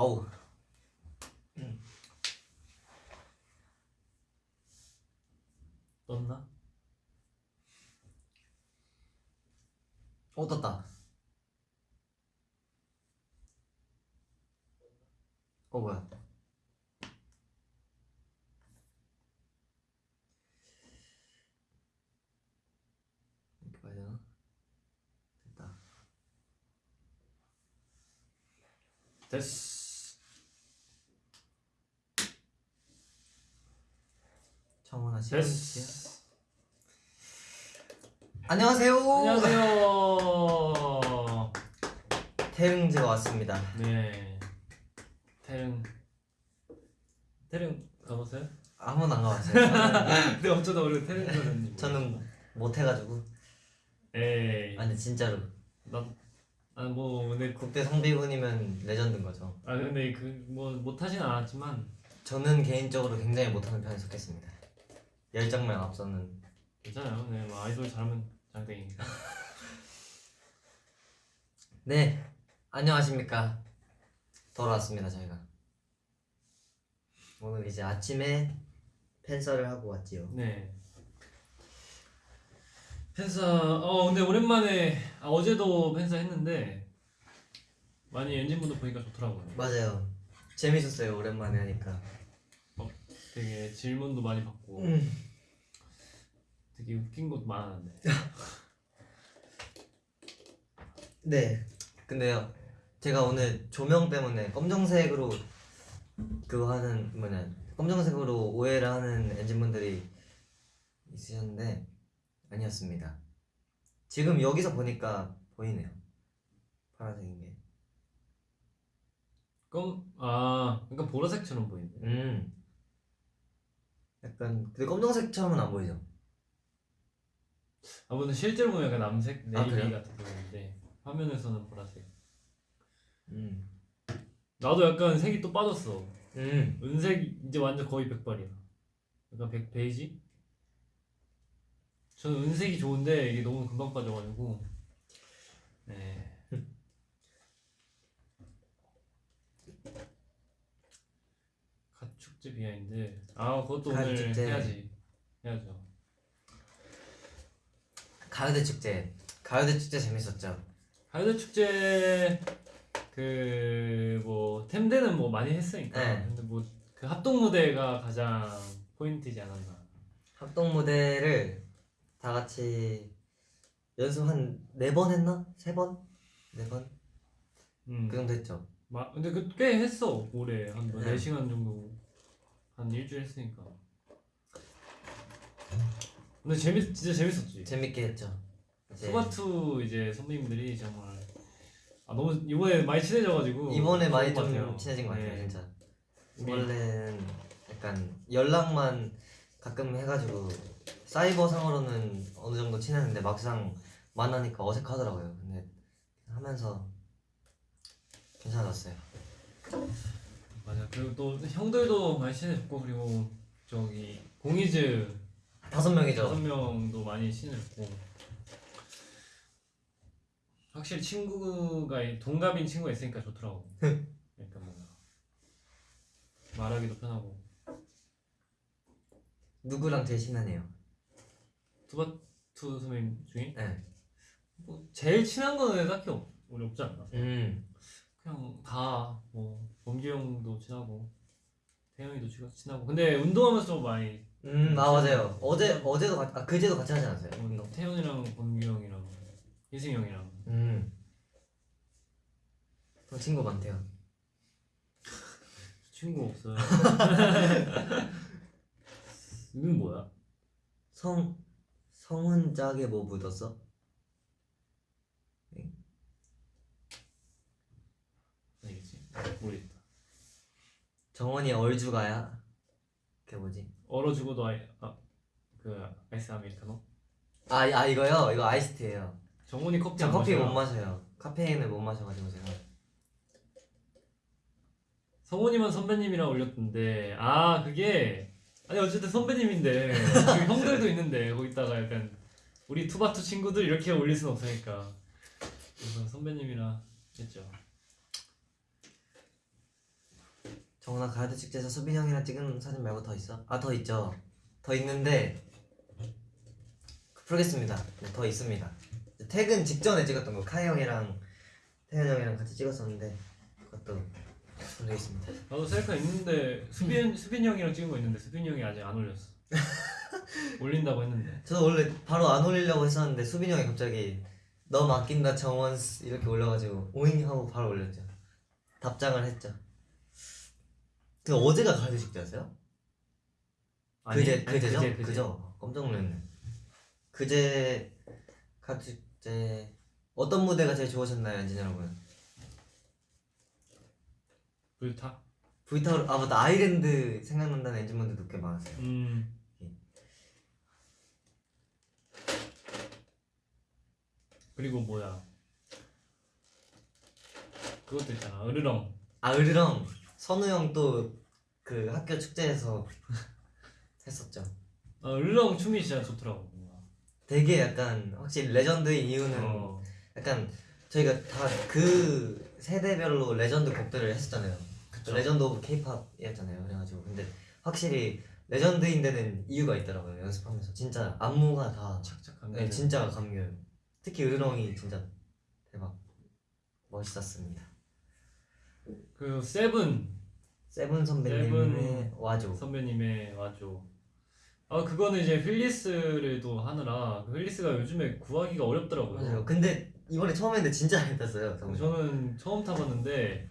어우. 떴나? 어 떴다. 어 뭐야? 됐어. 정원아 씨. 됐어. 안녕하세요. 안녕하세요. 태릉지가 왔습니다. 네. 태릉. 태릉 가보세요? 한 번도 안 가봤어요. 근데 어쩌다 우리가 태릉 가는지. 저는 못 해가지고. 에이. 아니 진짜로 난. 아뭐 근데 국대 성비군이면 레전드인 거죠. 아 근데 그 뭐 못하진 않았지만 저는 개인적으로 굉장히 못하는 편에 속했습니다. 열정만 앞서는. 괜찮아요. 네, 뭐 아이돌 잘하면 장땡이니까. 네, 안녕하십니까. 돌아왔습니다 저희가. 오늘 이제 아침에 팬서를 하고 왔지요. 네. 팬사 어 근데 오랜만에 아, 어제도 팬사 했는데 많이 엔진분도 보니까 좋더라고요. 맞아요. 재밌었어요 오랜만에 하니까. 되게 질문도 많이 받고 음. 되게 웃긴 것도 많았는데. 네. 근데요, 제가 오늘 조명 때문에 검정색으로 그거 하는 뭐냐 검정색으로 오해를 하는 엔진분들이 있으셨는데 아니었습니다. 지금 여기서 보니까 보이네요. 파란색인 게. 검, 아, 그러니까 보라색처럼 보이네. 음. 약간 근데 검정색처럼은 안 보이죠. 아, 근데 실제로 보면 약간 남색, 아, 네이비 그래요? 같은 보이는데 화면에서는 보라색. 음. 나도 약간 색이 또 빠졌어. 음. 은색 이제 완전 거의 백발이야. 약간 백 베이지? 저는 은색이 좋은데 이게 너무 금방 빠져가지고. 네. 가축제 비하인드. 아, 그것도 오늘 가축제. 해야지. 해야죠. 가요대 축제. 가요대 축제 재밌었죠. 가요대 축제 그 뭐 템대는 뭐 많이 했으니까. 네. 근데 뭐 그 합동 무대가 가장 포인트지 않았나. 합동 무대를 다 같이 연습 한 네 번 했나? 세 번? 네 번? 음. 그 정도 했죠. 마, 근데 그 꽤 했어 올해 한 네. 4시간 정도 한 일주일 했으니까 근데 재밌 진짜 재밌었지 재밌게 했죠. 이제 투바투 이제 선배님들이 정말 아 너무 이번에 많이 친해져가지고 이번에 좋은 많이 것 좀 같아요. 친해진 것 같아요, 네. 진짜. 우리- 원래는 약간 연락만 가끔 해가지고 사이버 상으로는 어느 정도 친했는데 막상 만나니까 어색하더라고요. 근데 하면서 괜찮았어요. 맞아 그리고 또 형들도 많이 친해졌고 그리고 저기 공이즈 다섯 명이죠. 다섯 명도 많이 친해졌고 확실히 친구가 동갑인 친구가 있으니까 좋더라고. 그러니까 뭔가 말하기도 편하고. 누구랑 제일 친하네요. 투바투 선배님 중에 네. 뭐 제일 친한 거는 딱히 없, 우리 없지 않나? 음. 그냥 다뭐 범규 형도 친하고 태영이도 친- 친하고 근데 운동하면서 좀 많이 음, 아 맞아요. 어제 어제도 같, 아 그제도 같이 하지 않았어요? 운동. 뭐 태영이랑 범규 형이랑 희승이 형이랑 음. 또 친구 많대요. 친구 없어요. 이건 뭐야? 성 성은 짝에 뭐 묻었어? 알겠지? 모르겠다. 정원이 얼죽아야? 그게 뭐지? 얼어 죽어도 아이 아 그 아이스 아메리카노? 아, 아 이거요? 이거 아이스티예요. 정원이 커피 저 안 커피 마셔요? 못 마셔요. 카페인을 못 마셔가지고 제가. 성훈이만 선배님이랑 올렸던데 아 그게 아니 어쨌든 선배님인데 그 형들도 있는데 거기다가 약간 우리 투바투 친구들 이렇게 올릴 순 없으니까 그래서 선배님이랑 했죠 정훈아 가야드 축제에서 수빈이 형이랑 찍은 사진 말고 더 있어? 아 더 있죠. 더 있는데 풀겠습니다. 네, 더 있습니다. 퇴근 직전에 찍었던 거 카이 형이랑 태현 형이랑 같이 찍었었는데 그것도 올리겠습니다. 나도 셀카 있는데 수빈 수빈 형이랑 찍은 거 있는데 수빈 형이 아직 안 올렸어. 올린다고 했는데. 저도 원래 바로 안 올리려고 했었는데 수빈이 형이 갑자기 너 맡긴다 정원 이렇게 올려가지고 오잉 하고 바로 올렸죠. 답장을 했죠 그 어제가 가야드 축제였어요? 그제 아니, 그제죠? 그제, 그제. 그죠? 깜짝 놀랐네. 그제 가축제 어떤 무대가 제일 좋으셨나요, 엔진 여러분? 불타. 브이타로 아 맞다 아이랜드 생각난다는 엔진분들도 꽤 많았어요. 음. 그리고 뭐야? 그것도 있잖아. 으르렁. 아 으르렁 선우 형 또 그 학교 축제에서 했었죠. 아, 으르렁 춤이 진짜 좋더라고. 되게 약간 확실히 레전드인 이유는 어. 약간 저희가 다 그 세대별로 레전드 곡들을 했었잖아요. 그쵸. Legend of K-pop이었잖아요. 그래가지고 근데 확실히 레전드인 데는 이유가 있더라고요. 연습하면서 진짜 안무가 다 착착한 네, 진짜 감겨요. 특히 으르렁이 진짜 대박 멋있었습니다. 그 세븐 세븐 선배님의 와줘. 선배님의 와줘. 아 그거는 이제 휠리스를 또 하느라 그 휠리스가 요즘에 구하기가 어렵더라고요. 맞아요. 근데 이번에 처음 했는데 진짜 잘 탔어요. 정말. 저는 처음 타봤는데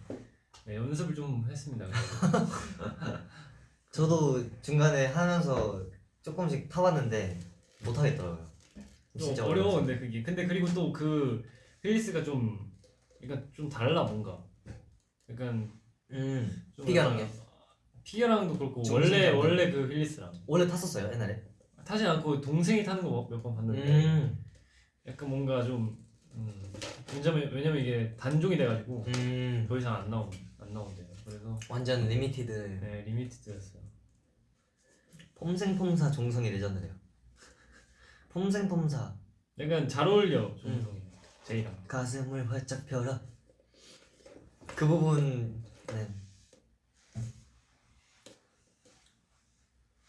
네, 연습을 좀 했습니다. 저도 중간에 하면서 조금씩 타봤는데 못 하겠더라고요. 좀 진짜 어려워. 근데 그게 근데 그리고 또그 Heelys가 좀 그러니까 좀 달라 뭔가 약간 음좀 피겨랑 약간- 피겨랑도 그렇고 좀 원래. 원래 그 Heelys랑 원래 탔었어요 옛날에. 타지 않고 동생이 타는 거 몇 번 봤는데 음. 약간 뭔가 좀 음, 왜냐면 왜냐면 이게 단종이 돼가지고 음. 더 이상 안 나온 안 나온대요. 그래서 완전 limited. 네 리미티드였어요. 폼생폼사 종성이 레전드래요. 폼생폼사 약간 잘 어울려 조인성이 제이랑. 가슴을 활짝 펴라. 그 부분 네.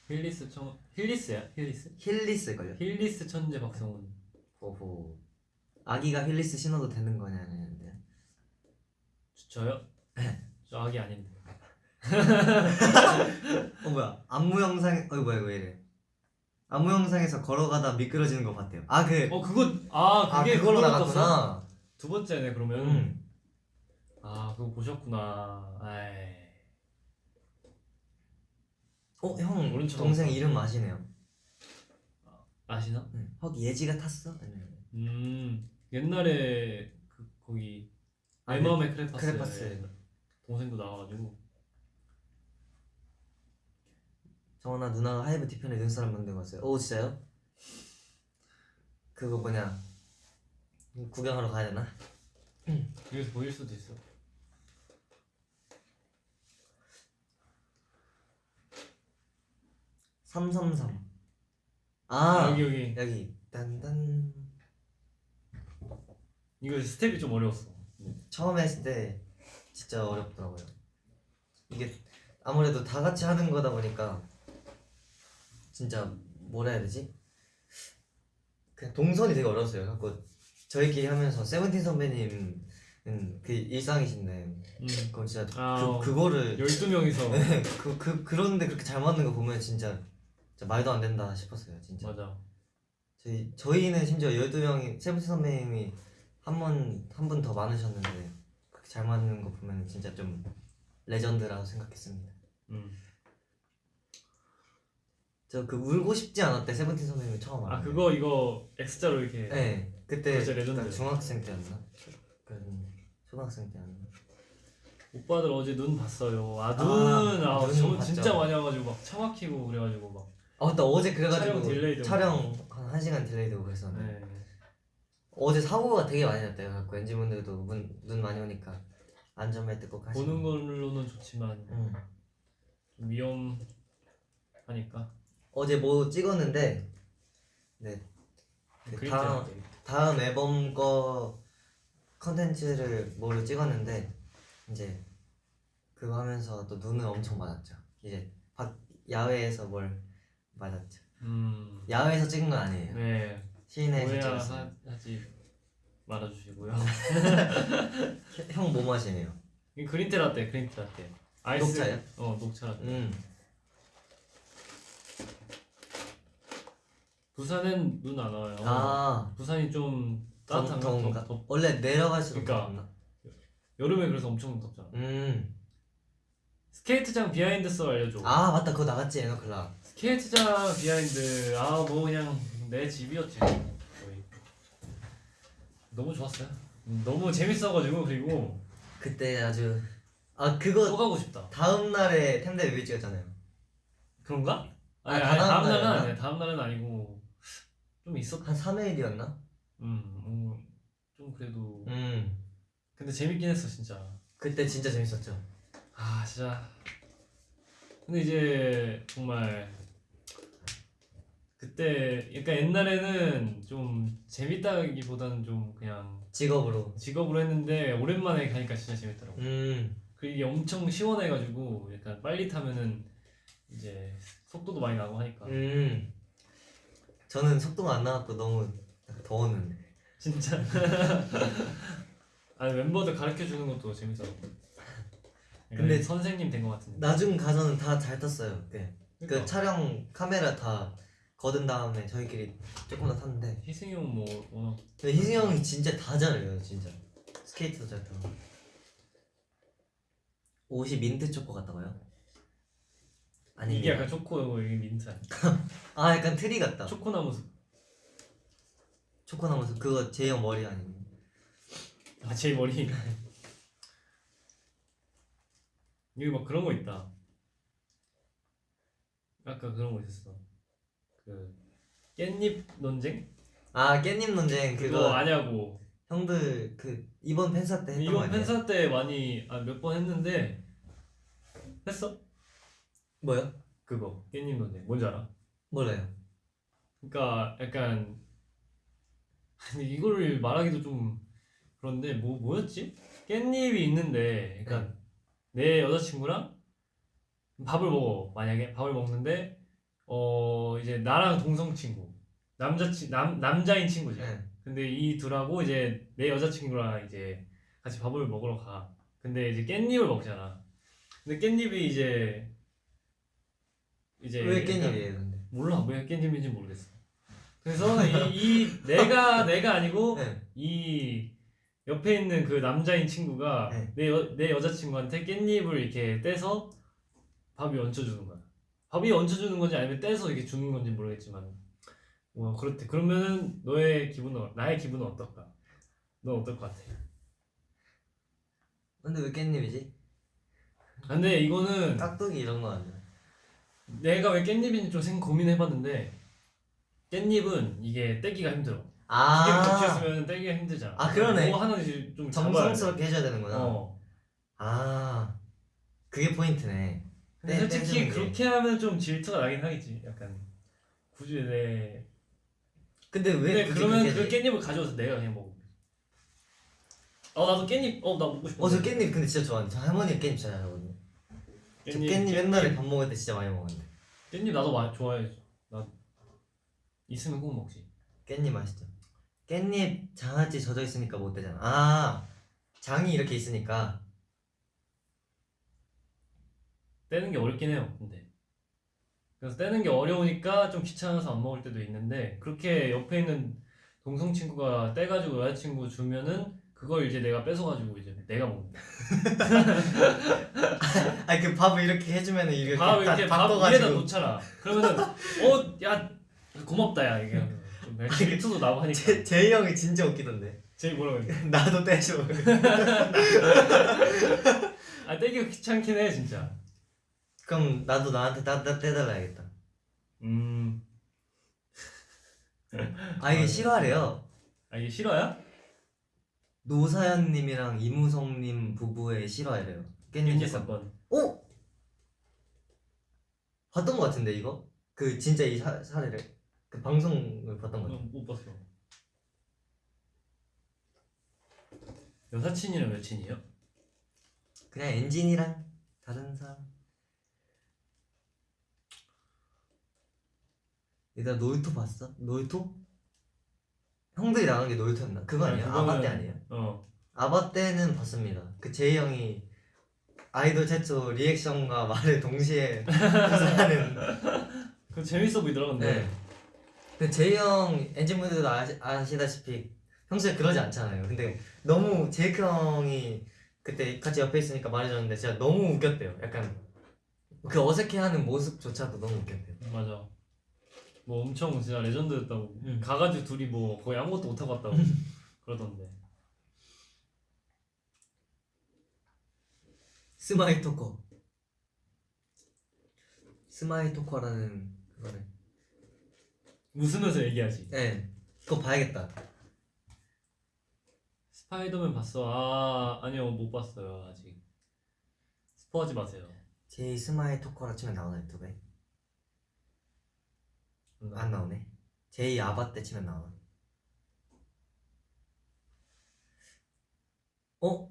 Heelys 청 Heelys야 Heelys? Heelys 걸요. Heelys 천재 박성훈. 오호. 아기가 Heelys 신어도 되는 거냐는데. 저요? 저 아기 아닌데. 어 뭐야? 안무 영상 어 뭐야 왜 이래? 안무 영상에서 걸어가다 미끄러지는 거 봤대요. 아 그. 어 그거 아아 그게 그걸로 그걸로? 나갔구나. 두 번째네 그러면. 음. 아 그거 보셨구나. 아이. 어 형 오른쪽 동생. 이름 아시네요. 아시나? 응. 헉 예지가 탔어? 음 옛날에 그 거기 아, 내 마음의 크레파스. 크레파스. 동생도 나와가지고. 정원아 누나가 하이브 뒤편에 눈사람 만들고 왔어요. 오 진짜요? 그거 뭐냐? 구경하러 가야 되나? 여기서 보일 수도 있어. 삼삼삼. 아 여기 여기. 여기 딴딴. 이거 스텝이 좀 어려웠어. 처음 했을 때 진짜 어렵더라고요. 이게 아무래도 다 같이 하는 거다 보니까 진짜 뭐라 해야 되지? 그냥 동선이 되게 어려웠어요. 갖고 저희끼리 하면서 세븐틴 선배님 은 그 일상이신데 음. 그건 진짜 아, 그, 어. 그거를 12명이서 네, 그, 그, 그런데 그렇게 잘 맞는 거 보면 진짜, 진짜 말도 안 된다 싶었어요 진짜 맞아. 저희, 저희는 심지어 12명이 세븐틴 선배님이 한 번 한 분 더 많으셨는데 그렇게 잘 맞는 거 보면 진짜 좀 레전드라고 생각했습니다 음. 저 그 울고 싶지 않아 때 세븐틴 선배님이 처음 아 알았는데. 그거 이거 엑스자로 이렇게. 네 그때 중학생 때였나? 그 초등학생 때였나? 오빠들 어제 눈 봤어요. 아 눈. 아, 아, 눈 봤죠. 진짜 많이 와가지고 막 차 막히고 그래가지고 막. 아 맞다 어제 그래가지고 촬영 delay 되고. 촬영 한 1시간 delay 되고 그랬었는데 네. 어제 사고가 되게 많이 났대요. 그래갖고 엔진분들도 눈, 눈 많이 오니까 안전벨트 꼭 하시고. 보는 걸로는 좋지만 응. 좀 위험하니까. 어제 뭐 찍었는데 네그 그림 다음. 다음 앨범 거 컨텐츠를 뭐를 찍었는데 이제 그거 하면서 또 눈을 엄청 맞았죠. 이제 밖 야외에서 뭘 맞았죠. 음. 야외에서 찍은 건 아니에요. 네. 시내에서 찍었어요. 오해하지 말아주시고요. 형 뭐 마시네요? 이 그린티 라떼, 그린티 라떼. 아이스. 녹차요? 어, 녹차 라떼. 음. 부산은 눈 안 와요. 아 부산이 좀 따뜻한가? 더- 더, 더운가? 더, 원래 내려갈수록 그러니까. 여름에 그래서 엄청 덥잖아. 음. 스케이트장 behind 썰 알려줘. 아 맞다 그거 나갔지 EN-O'CLOCK. 스케이트장 behind 아 뭐 그냥 내 집이었지 거의. 너무 좋았어요. 음, 너무 재밌어가지고 그리고 그때 아주 아 또 그거 가고 싶다. 다음 날에 템대 뮤비 찍었잖아요. 그런가? 아, 아니, 다 아니 다음 다음 날은 날이었나? 아니야. 다음 날은 아니고 좀 있었. 한 3일이었나? 음, 음, 좀 그래도 음. 근데 재밌긴 했어 진짜. 그때 진짜 재밌었죠. 아 진짜. 근데 이제 정말 그때 약간 옛날에는 좀 재밌다기보다는 좀 그냥 직업으로. 직업으로 했는데 오랜만에 가니까 진짜 재밌더라고. 음. 그 이게 엄청 시원해가지고 약간 빨리 타면은 이제 속도도 많이 나고 하니까 음. 저는 속도가 안 나갖고 너무 더웠는데. 진짜. 아니 멤버들 가르쳐 주는 것도 재밌더라고. 근데 선생님 된 것 같은데. 나중 가서는 다 잘 탔어요. 네. 그 그러니까 촬영 카메라 다 거둔 다음에 저희끼리 조금 더 탔는데 희승이 형뭐 워낙 근데 희승이 형이 진짜 다 잘해요 진짜 스케이트도 잘 타고 옷이 민트 초코 같다고요? 아니 이게 약간 초코 이게 민트? 아 약간 트리 같다 초코나무 숲. 초코나무숲 그거 제이 형 머리 아니에요? 아 제 머리. 여기 막 그런 거 있다. 아까 그런 거 있었어. 그 깻잎 논쟁? 아 깻잎 논쟁 그거, 그거 아냐고. 형들 그 이번 팬사 때 했던 거 이번? 팬사 때 많이 아, 몇 번 했는데 했어? 뭐요? 그거 깻잎 논쟁 뭔지 알아? 몰라요 그러니까 약간 근데 이거를 말하기도 좀 그런데 뭐 뭐였지? 깻잎이 있는데 그러니까 내 여자친구랑 밥을 먹어 만약에 밥을 먹는데 어 이제 나랑 동성 친구 남자친 남 남자인 친구지. 네. 근데 이 둘하고 이제 내 여자친구랑 이제 같이 밥을 먹으러 가. 근데 이제 깻잎을 먹잖아. 근데 깻잎이 이제 이제 왜 깻잎이에요 근데? 몰라 왜 깻잎인지 모르겠어. 그래서 이, 이 내가 내가 아니고 네. 이 옆에 있는 그 남자인 친구가 네. 내, 여, 내 여자친구한테 깻잎을 이렇게 떼서 밥이 얹혀주는 거야. 밥이 얹혀주는 건지 아니면 떼서 이렇게 주는 건지 모르겠지만 뭐 그렇대. 그러면은 너의 기분은 어- 나의 기분은 어떨까? 넌 어떨 것 같아? 근데 왜 깻잎이지? 근데 이거는 깍두기 이런 거 아니야? 내가 왜 깻잎인지 좀생 고민해봤는데 깻잎은 이게 떼기가 힘들어. 두아 겹치있으면 떼기가 힘들잖아. 아, 그러네. 뭐 하나 이제 좀. 정성스럽게 해줘야 되는구나 어. 아 그게 포인트네 근데 떼- 솔직히 떼주는 게. 그렇게 하면 좀 질투가 나긴 하겠지. 약간 굳이 내. 근데 왜 근데 그러면 그 해? 깻잎을 가져와서 내가 그냥 먹어. 어 나도 깻잎. 어 나 먹고 싶어. 어, 저 깻잎 근데 진짜 좋아하는데 저 할머니가 깻잎 잘 잘하거든요 저 깻잎 옛날에 밥 먹을 때 진짜 많이 먹었는데 깻잎 나도 많이 좋아해. 나 있으면 꼭 먹지. 깻잎 맛있죠 깻잎 장아찌 젖어 있으니까 못 되잖아 아 장이 이렇게 있으니까 떼는 게 어렵긴 해요. 근데 그래서 떼는 게 어려우니까 좀 귀찮아서 안 먹을 때도 있는데 그렇게 옆에 있는 동성 친구가 떼가지고 여자친구 주면은 그걸 이제 내가 뺏어가지고 이제 내가 먹는 거야. 아니 그 밥을 이렇게 해주면은 이렇게 밥다 이렇게 밥 위에다 놓잖아. 그러면은 어 야 고맙다 야 이게 좀 질투도 나고 하니까. 제, 제이 형이 진짜 웃기던데 제일 뭐라고 했는데? 나도 떼줘 아 떼기가 귀찮긴 해 진짜. 그럼 나도 나한테 따, 따, 떼달라 야겠다 음. 아 이게 실화래요 아 이게 실화야? 노사연님이랑 이무성님 부부의 실화래요 깻잎 사건 사건. 어? 봤던 것 같은데 이거? 그 진짜 이 사, 사례를 그 방송을 봤던 것 같아 못 봤어. 여사친이랑 여친이요? 그냥 엔진이랑 다른 사람 얘들아 놀토 봤어? 놀토? 형들이 나간 게 놀토였나? 그거 아니야? 그거는- 아바 때 아니에요? 어 아바 때는 봤습니다. 그 제이 형이 아이돌 최초 리액션과 말을 동시에 하는 그거 재밌어 보이더라 근데 네. 그 제이 형 엔진분들도 아시, 아시다시피 평소에 그러지 않잖아요. 근데 너무 제이크 형이 그때 같이 옆에 있으니까 말해줬는데 진짜 너무 웃겼대요. 약간 그 어색해하는 모습조차도 너무 웃겼대요. 맞아 뭐 엄청 진짜 레전드였다고. 음. 가가지고 둘이 뭐 거의 아무것도 못하고 왔다고 그러던데. smile talker. smile talker라는 그거를 웃으면서 얘기하지. 네 그거 봐야겠다. 스파이더맨 봤어? 아 아니요 못 봤어요 아직. 스포하지 마세요. 제이 smile talker라 치면 나오나 유튜브에? 안 나오네. 제이 아바타 치면 나오나? 어?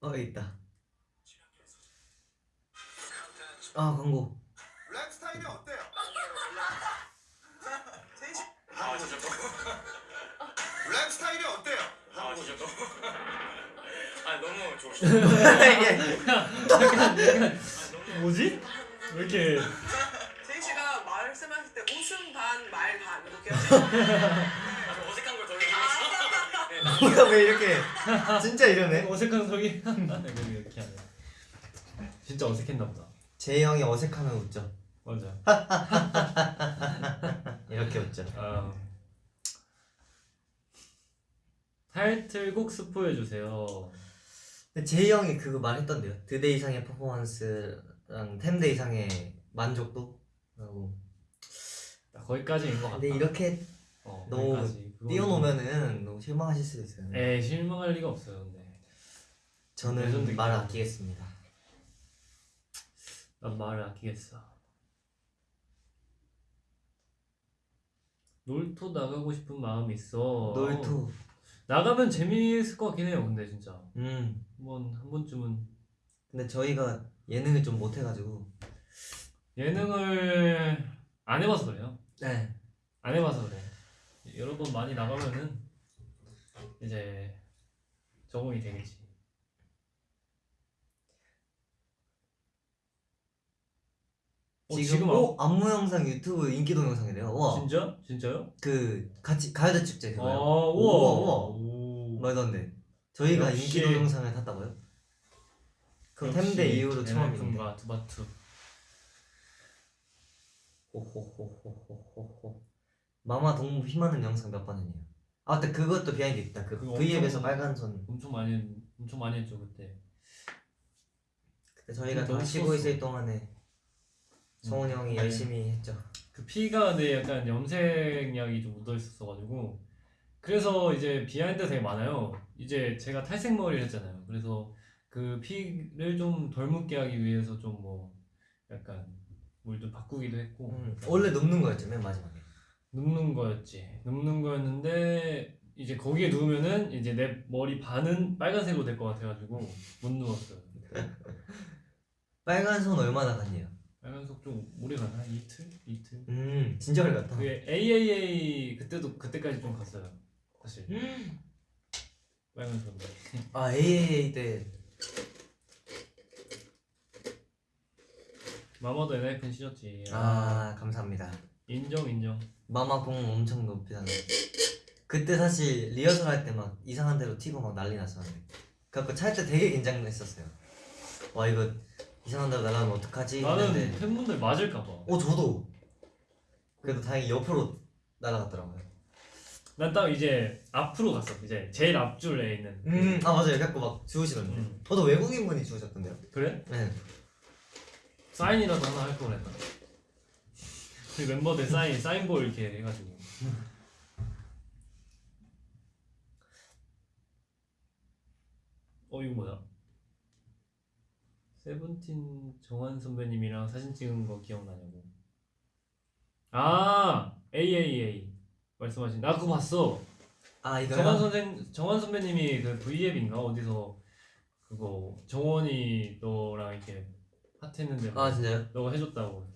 어 있다. 아 광고. 랩 스타일이 어때요? 아 진짜 랩 스타일이 어때요? 아 너무 아 너무 좋으시다 뭐지? 왜 이렇게 제이 씨가 말씀하실 때 웃음 반, 말 반 이렇게 아, 어색한 걸더 얘기했어 뭐야 왜 이렇게 진짜 이러네. 어색한 소리 이렇게 이렇게 하네 진짜 어색했나 보다 제이 형이 어색하면 웃죠. 맞아 이렇게 웃죠. 아. 타이틀곡 스포해 주세요 근데 제이 형이 그거 말했던데요. 드대 이상의 퍼포먼스랑 템대 이상의 만족도. 라고. 거기까지인 것 같다 근데 이렇게 어, 너무 거기까지. 띄워놓으면은 너무 실망하실 수도 있어요. 좀- 에이 실망할 리가 없어요 근데 저는 말을. 아끼겠습니다. 난 말을 아끼겠어 놀토 나가고 싶은 마음이 있어 놀토. 나가면 재미있을 것 같긴 해요 근데 진짜 음. 한번 한 번쯤은 근데 저희가 예능을 좀 못해가지고. 예능을 안 해봐서 그래요 네. 안 해봐서 그래 여러 번 많이 나가면은 이제 적응이 되겠지 어, 지금, 지금 어? 안무 영상 유튜브 인기 동영상이래요. 와. 진짜? 진짜요? 그 같이 가요대 축제 아 그거요. 우와 우와, 우와. 오. 말도 안 돼. 저희가 역시. 인기 동영상을 탔다고요? 그럼 템대 이후로 처음인데. 두바투 호호호호호호호. 마마 동무 힘하는 영상 몇 번 했네요. 아, 근데 그것도 비하인드 있다. 그 그거 V앱에서 빨간 손. 엄청 많이 엄청 많이 했죠 그때 그때 저희가 너무 다 쉬고 추웠어. 있을 동안에 성훈 음, 형이 네. 열심히 했죠. 그 피가 내 약간 염색약이 좀 묻어 있었어가지고 그래서 이제 behind 되게 많아요. 이제 제가 탈색 머리를 했잖아요. 그래서 그 피를 좀 덜 묻게 하기 위해서 좀 뭐 약간 물좀 바꾸기도 했고 음, 원래 눕는 거였죠, 맨 마지막에. 눕는 거였지. 눕는 거였는데 이제 거기에 누우면은 이제 내 머리 반은 빨간색으로 될 것 같아가지고 못 누웠어요. 빨간 손 얼마나 갔네요. 빨간색 좀 오래 가나? 한 이틀? 이틀? 음, 진짜 오래 갔다. 그 AAA 그때도 그때까지 좀 갔어요. 사실 빨간 손데 아, AAA 때 마마도 엔하이픈 씻었지. 아, 감사합니다. 인정 인정. 마마 공 엄청 높이다는. 그때 사실 리허설 할 때 막 이상한 데로 튀고 막 난리 났었는데. 그래갖고 찰때 되게 긴장했었어요. 와 이거 이상한 데로 날아가면 어떡하지? 나는 했는데 팬분들 맞을까봐. 어 저도 그래도 다행히 옆으로 날아갔더라고요. 난 딱 이제 앞으로 갔어. 이제 제일 앞줄에 있는. 음, 아 맞아요. 그래갖고 막 주우시던데. 음. 저도 외국인 분이 주우셨던데요. 그래? 네. 사인이라도 하나 할 걸 그랬다. 우리 멤버들 사인 사인볼 이렇게 해가지고. 어 이거 뭐야? 세븐틴 정한 선배님이랑 사진 찍은 거 기억나냐고. 아 AAA 말씀하신 나 그거 봤어. 아 이거 정원 선생 정원 선배님이 그 V앱인가 어디서 그거 정원이 너랑 이렇게 파트했는데 뭐아 진짜요? 너가 해줬다고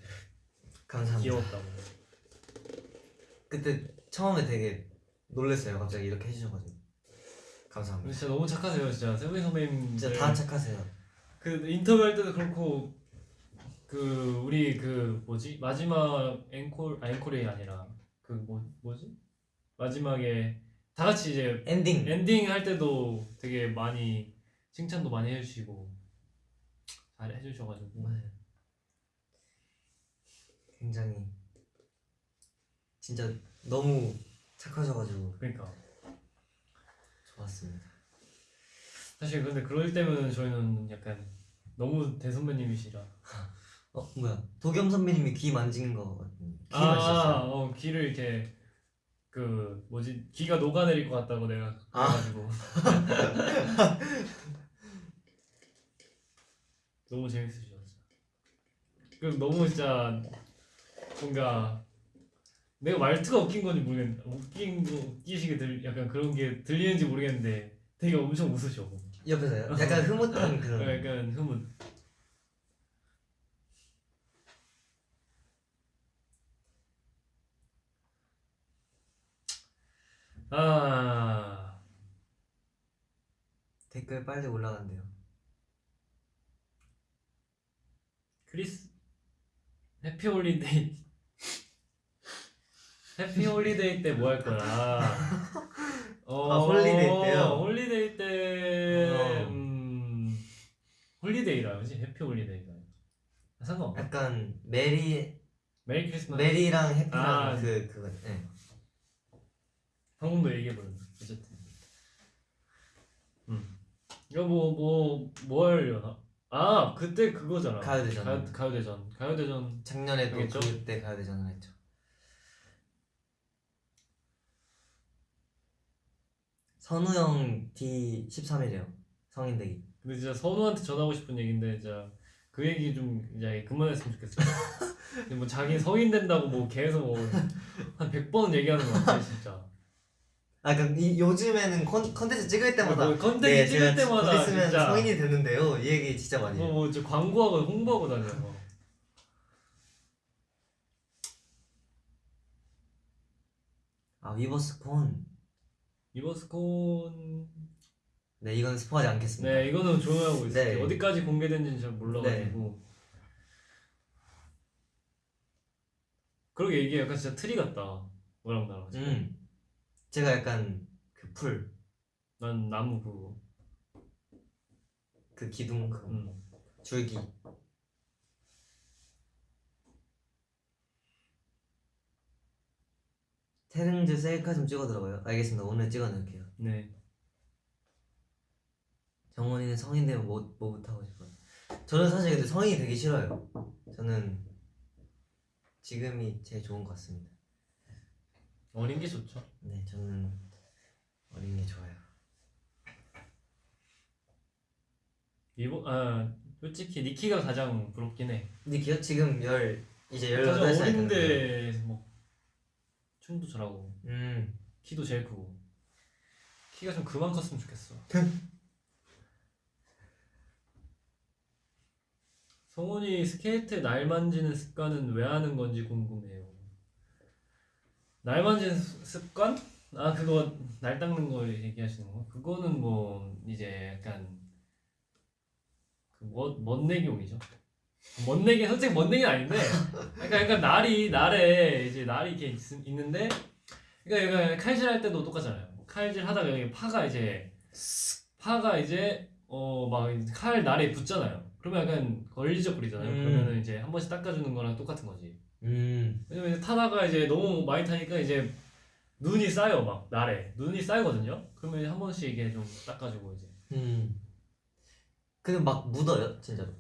감사합니다. 귀여웠다고. 그때 처음에 되게 놀랐어요. 갑자기 이렇게 해주셔가지고 감사합니다. 진짜 너무 착하세요 진짜 세븐 선배님. 진짜 다 착하세요. 그 인터뷰 할 때도 그렇고 그 우리 그 뭐지 마지막 앵콜 아 앵콜이 아니라 그 뭐 뭐지 마지막에 다 같이 이제 엔딩. 엔딩 할 때도 되게 많이 칭찬도 많이 해주시고 잘 해주셔가지고 맞아요. 굉장히 진짜 너무 착하셔가지고 그러니까 좋았습니다. 사실 근데 그럴 때면 저희는 약간 너무 대선배님이시라 어 뭐야 도겸 선배님이 귀 만진 거 같은 귀 아, 만졌어요. 어, 귀를 이렇게 그 뭐지 귀가 녹아내릴 것 같다고 내가 아. 그래가지고 너무 재밌으셨어. 그 너무 진짜 뭔가 내가 말투가 웃긴 건지 모르겠는데 웃긴 거 웃기시게 들 약간 그런 게 들리는지 모르겠는데 되게 엄청 웃으셔. 옆에서요? 약간 흐뭇한 그런. 약간 흐뭇. 아 댓글 빨리 올라간대요. 크리스 happy holiday happy holiday 때 뭐 할 거야? 어, 아, holiday 때요? holiday 때 어. 음, holiday라 그지? happy holiday가 상관없나? 약간 merry merry 크리스마스 merry랑 happy랑 아. 그 그거. 네. 방금도 얘기해버렸네 어쨌든 음 이거 뭐뭐뭐 하려나? 아 그때 그거잖아 가요대전. 가요, 가요대전 가요대전 작년에도 알겠죠? 그때 가요대전을 했죠. 선우 형 D 13일이요. 성인대기. 근데 진짜 선우한테 전하고 싶은 얘기인데 진짜 그 얘기 좀 이제 그만했으면 좋겠어. 뭐 자기 성인 된다고 뭐 계속 뭐한 100번 얘기하는 거 같아 진짜. 아, 그러니까 이, 요즘에는 컨, 컨텐츠 찍을 때마다 뭐 컨텐츠 네, 찍을 때마다 곧 있으면 진짜 성인이 됐는데요. 이 얘기 진짜 많이 뭐, 해요. 뭐 진짜 광고하고 홍보하고 다녀. 뭐. 아 Weverse Con. Weverse Con 네 이건 스포하지 않겠습니다. 네 이거는 조용하고 있어요. 네. 어디까지 공개된지는 잘 몰라가지고. 그러게 이게 약간 진짜 트리 같다. 너랑 나랑. 지금. 음. 제가 약간 그 풀, 난 나무 그거. 그 기둥, 그 음. 줄기. 테릉즈 셀카 좀 찍어더라고요. 알겠습니다. 오늘 찍어놓을게요. 네. 정원이는 성인 되면 뭐, 뭐부터 하고 싶어요? 저는 사실 근데 성인이 되기 싫어요. 저는 지금이 제일 좋은 것 같습니다. 어린 게 좋죠. 네, 저는 어린 게 좋아요. 이번 아 솔직히 니키가 가장 부럽긴 해. 니키요? 지금 열 이제 열여덟 살. 어린데 뭐 춤도 잘하고 음, 키도 제일 크고 키가 좀 그만 컸으면 좋겠어. 성훈이 스케이트 날 만지는 습관은 왜 하는 건지 궁금해요. 날 습- 습관? 아 그거 날 닦는 거 얘기하시는 거? 그거는 뭐 이제 약간 그 멋 멋내기용이죠. 멋내기 솔직히 멋내기는 아닌데 약간 약간 날이 날에 이제 날이 이렇게 있, 있는데 그러니까 약간 칼질 할 때도 똑같잖아요. 칼질 하다가 여기 파가 이제 파가 이제 어 막 칼 날에 붙잖아요. 그러면 약간 걸리적거리잖아요. 음. 그러면은 이제 한 번씩 닦아주는 거랑 똑같은 거지. 음, 왜냐면 이제 타다가 이제 너무 많이 타니까 이제 눈이 쌓여 막 날에 눈이 쌓이거든요. 그러면 이제 한 번씩 이게 좀 닦아주고 이제 음. 근데 막 묻어요, 진짜로.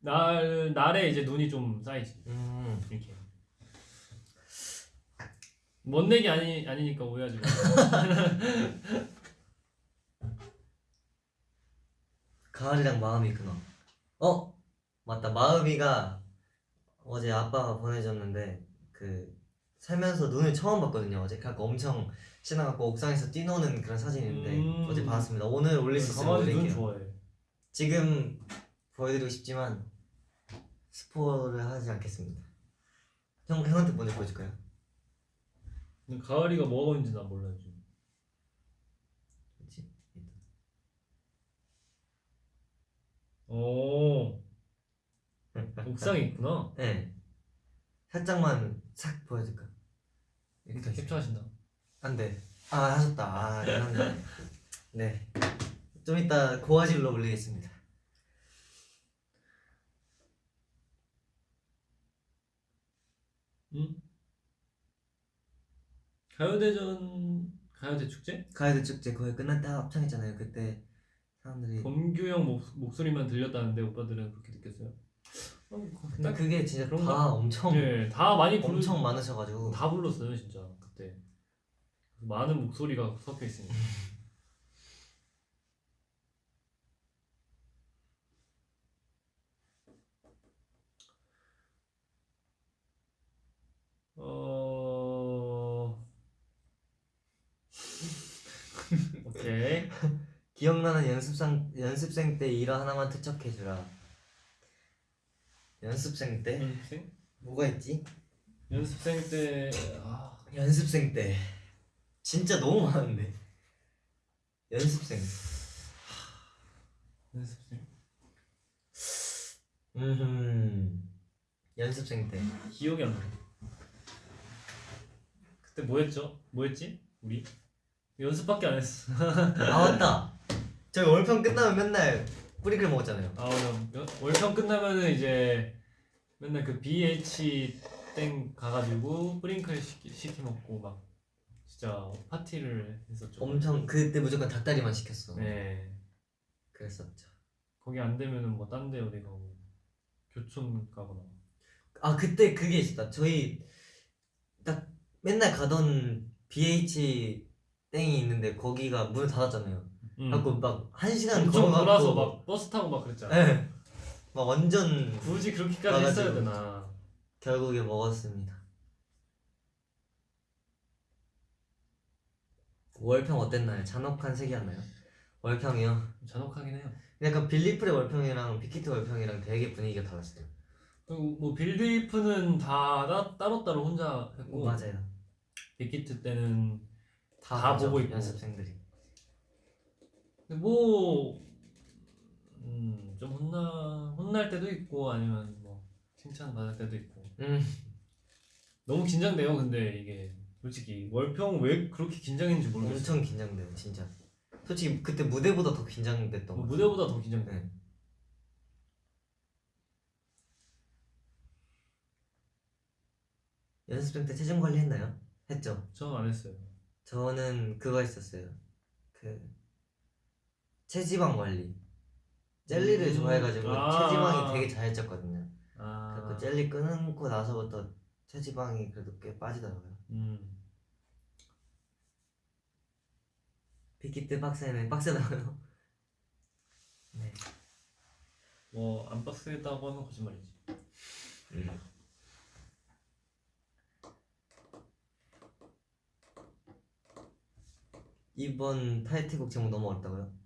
날 날에 이제 눈이 좀 쌓이지 음. 이렇게. 멋내기 아니 아니니까 오해하지 마. 가을이랑 마음이 있구나. 어, 맞다. 마음이가 어제 아빠가 보내줬는데 그 살면서 눈을 처음 봤거든요. 어제 그래서 엄청 지나가고 옥상에서 뛰노는 그런 사진인데 음. 어제 봤습니다. 오늘 올릴 수 있으면 올릴게요. 지금 보여드리고 싶지만 스포를 하지 않겠습니다. 형 형한테 먼저 보여줄까요? 가을이가 뭐가 보이는지 난 몰라 지금. 오. 옥상에 있구나. 네. 살짝만 싹 보여줄까? 일단 캡처하신다. 안 돼. 아 하셨다. 아 이런 네. 좀 이따 고화질로 올리겠습니다. 응? 가요대전 가요대 축제? 가요대 축제 거의 때 합창했잖아요. 그때 사람들이 범규 형 목, 목소리만 들렸다는데 오빠들은 그렇게 느꼈어요? 어, 그- 근데 딱- 그게 진짜? 다 엄청 네, 다 많이 부르, 엄청 많으셔가지고 다 불렀어요 진짜 그때 많은 목소리가 섞여 있으니까 어 오케이 기억나는 연습생 연습생 때 일화 하나만 투척해주라. 연습생 때? 연습생? 뭐가 있지? 연습생 때 아, 연습생 때. 진짜 너무 많은데. 연습생. 연습생? 음 연습생 때. 기억이 안 나. 그때 뭐 했죠? 뭐 했지? 우리? 연습밖에 안 했어. 아 맞다. 저희 월평 끝나면 맨날 뿌리글 먹었잖아요 아 맞아. 월평 끝나면은 이제 맨날 그 BH 땡 가가지고 프링클 시키, 시키 먹고 막 진짜 파티를 했었죠. 엄청 그때 무조건 닭다리만 시켰어 네. 그랬었죠 거기 안 되면은 뭐 딴 데 어디 가고 교촌 가거나. 아 그때 그게 있었다 저희 딱 맨날 가던 BH 땡이 있는데 거기가 문을 닫았잖아요 음. 하고 막 한 시간 엄청 걸어가고 돌아서 막 버스 타고 막 그랬잖아. 예. 막 완전 굳이 그렇게까지. 했어야 되나? 결국에 먹었습니다. 월평 어땠나요? 잔혹한 색이었나요? 월평이요. 잔혹하긴 해요. 약간 빌리프의 월평이랑 빅히트 월평이랑 되게 분위기가 달랐어요. 뭐 빌드이프는 다 따, 따로따로 혼자 했고 맞아요. 빅히트 때는 다, 다 보죠, 보고 있고. 연습생들이. 근데 뭐, 음, 좀 혼나, 혼날 때도 있고, 아니면 뭐, 칭찬 받을 때도 있고. 음, 너무 긴장돼요, 근데 이게. 솔직히, 월평 왜 그렇게 긴장했는지 모르겠어요. 엄청 긴장돼요, 진짜. 솔직히 그때 무대보다 더 긴장됐던 뭐 거. 무대보다 더 긴장돼. 네. 연습생 때 체중 관리 했나요? 했죠. 저는 안 했어요. 저는 그거 했었어요. 그 체지방 관리. 젤리를 음, 좋아해가지고 아. 체지방이 되게 잘 쪘거든요. 아, 그래서 젤리 끊고 나서부터 체지방이 그래도 꽤 빠지더라고요. 음, 빅히트 빡세네 빡세다고요? 네. 뭐, 안 빡세다고 하면 거짓말이지. 이번 타이틀곡 제목 너무 어렵다고요?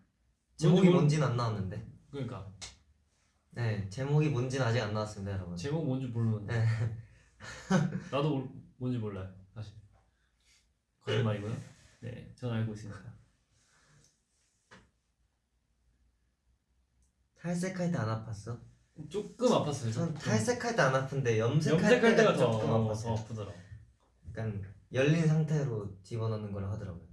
제목이 뭔지 모르- 뭔지 는 안 나왔는데. 그러니까, 네, 제목이 뭔지는 아직 안 나왔습니다, 여러분. 제목 뭔지 모르는데. 네. 나도 몰- 뭔지 몰라요, 사실. 거짓말이고요. 네, 전 알고 있으니까. 탈색할 때 안 아팠어? 조금 아팠어요. 전 조금. 탈색할 때 안 아픈데 염색할, 염색할 때가 더, 조금 어, 아팠어요. 더 아프더라. 약간 열린 상태로 집어넣는 걸 하더라고요.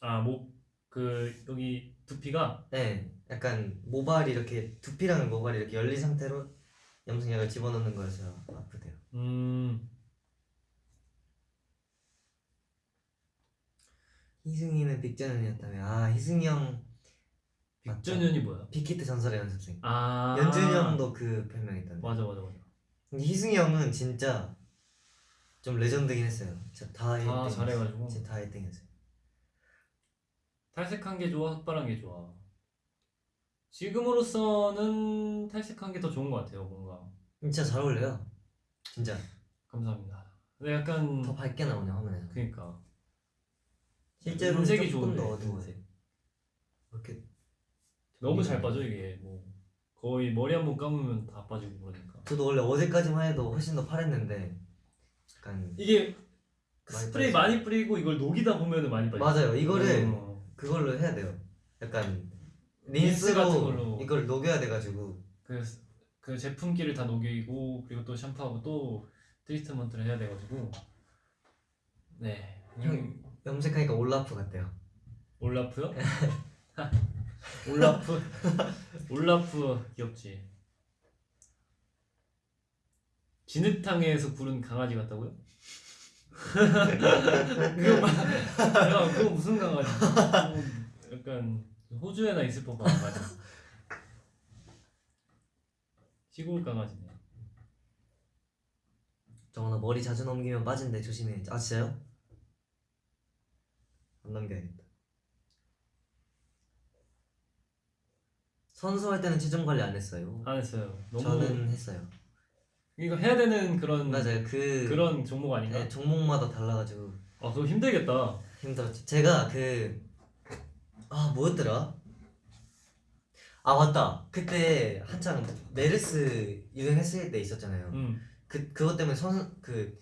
아, 목, 그, 여기 두피가, 네, 약간 모발이 이렇게 두피랑 모발이 이렇게 열린 상태로 염색약을 집어넣는 거여서 아프대요. 음, 희승이는 빅전현이었다며. 아, 희승이 형? 빅전현이 뭐야? 빅히트 전설의 연습생. 아, 연준이 형도 그 별명 있던데. 맞아, 맞아, 맞아. 근데 희승이 형은 진짜 좀 레전드긴 했어요. 진짜 다다 1등. 잘해가지고. 진짜 다 1등 했어요. 탈색한 게 좋아, 흑발한 게 좋아. 지금으로서는 탈색한 게 더 좋은 것 같아요, 뭔가. 진짜 잘 어울려요. 진짜 감사합니다. 근데 약간, 더 밝게 나오네 화면에서. 그니까. 실제로는 음색이 조금 더 어두워요. 음색. 이렇게 너무 잘 빠져 이게 뭐 거의 머리 한 번 감으면 다 빠지고 그러니까 저도 원래 어제까지만 해도 훨씬 더 파랬는데 약간 이게 스프레이 빠지죠. 많이 뿌리고 이걸 녹이다 보면은 많이 빠져 맞아요. 이거를 어. 그걸로 해야 돼요. 약간 린스 린스로 같은 걸로. 이걸 녹여야 돼가지고 그, 그 제품기를 다 녹이고 그리고 또 샴푸하고 또 트리트먼트를 해야 돼가지고 네 형. 염색하니까 올라프 같대요. 올라프요? 올라프 올라프 귀엽지 진흙탕에서 구른 강아지 같다고요? 그거 마- 야 그거 무슨 강아지? 그거 약간 호주에나 있을 법한 강아지 시골 강아지네 정원아 머리 자주 넘기면 빠진대 조심해. 아 진짜요? 안 넘겨야겠다. 선수 할 때는 체중 관리 안 했어요. 안 했어요 너무 저는 했어요. 이거 해야 되는 그런 맞아요. 그 그런 종목 아닌가? 네, 종목마다 달라가지고 아 그거 힘들겠다 힘들었죠. 제가 그 아 뭐였더라? 아 맞다. 그때 한창 메르스 유행했을 때 있었잖아요. 음 그 그것 때문에 선수 그그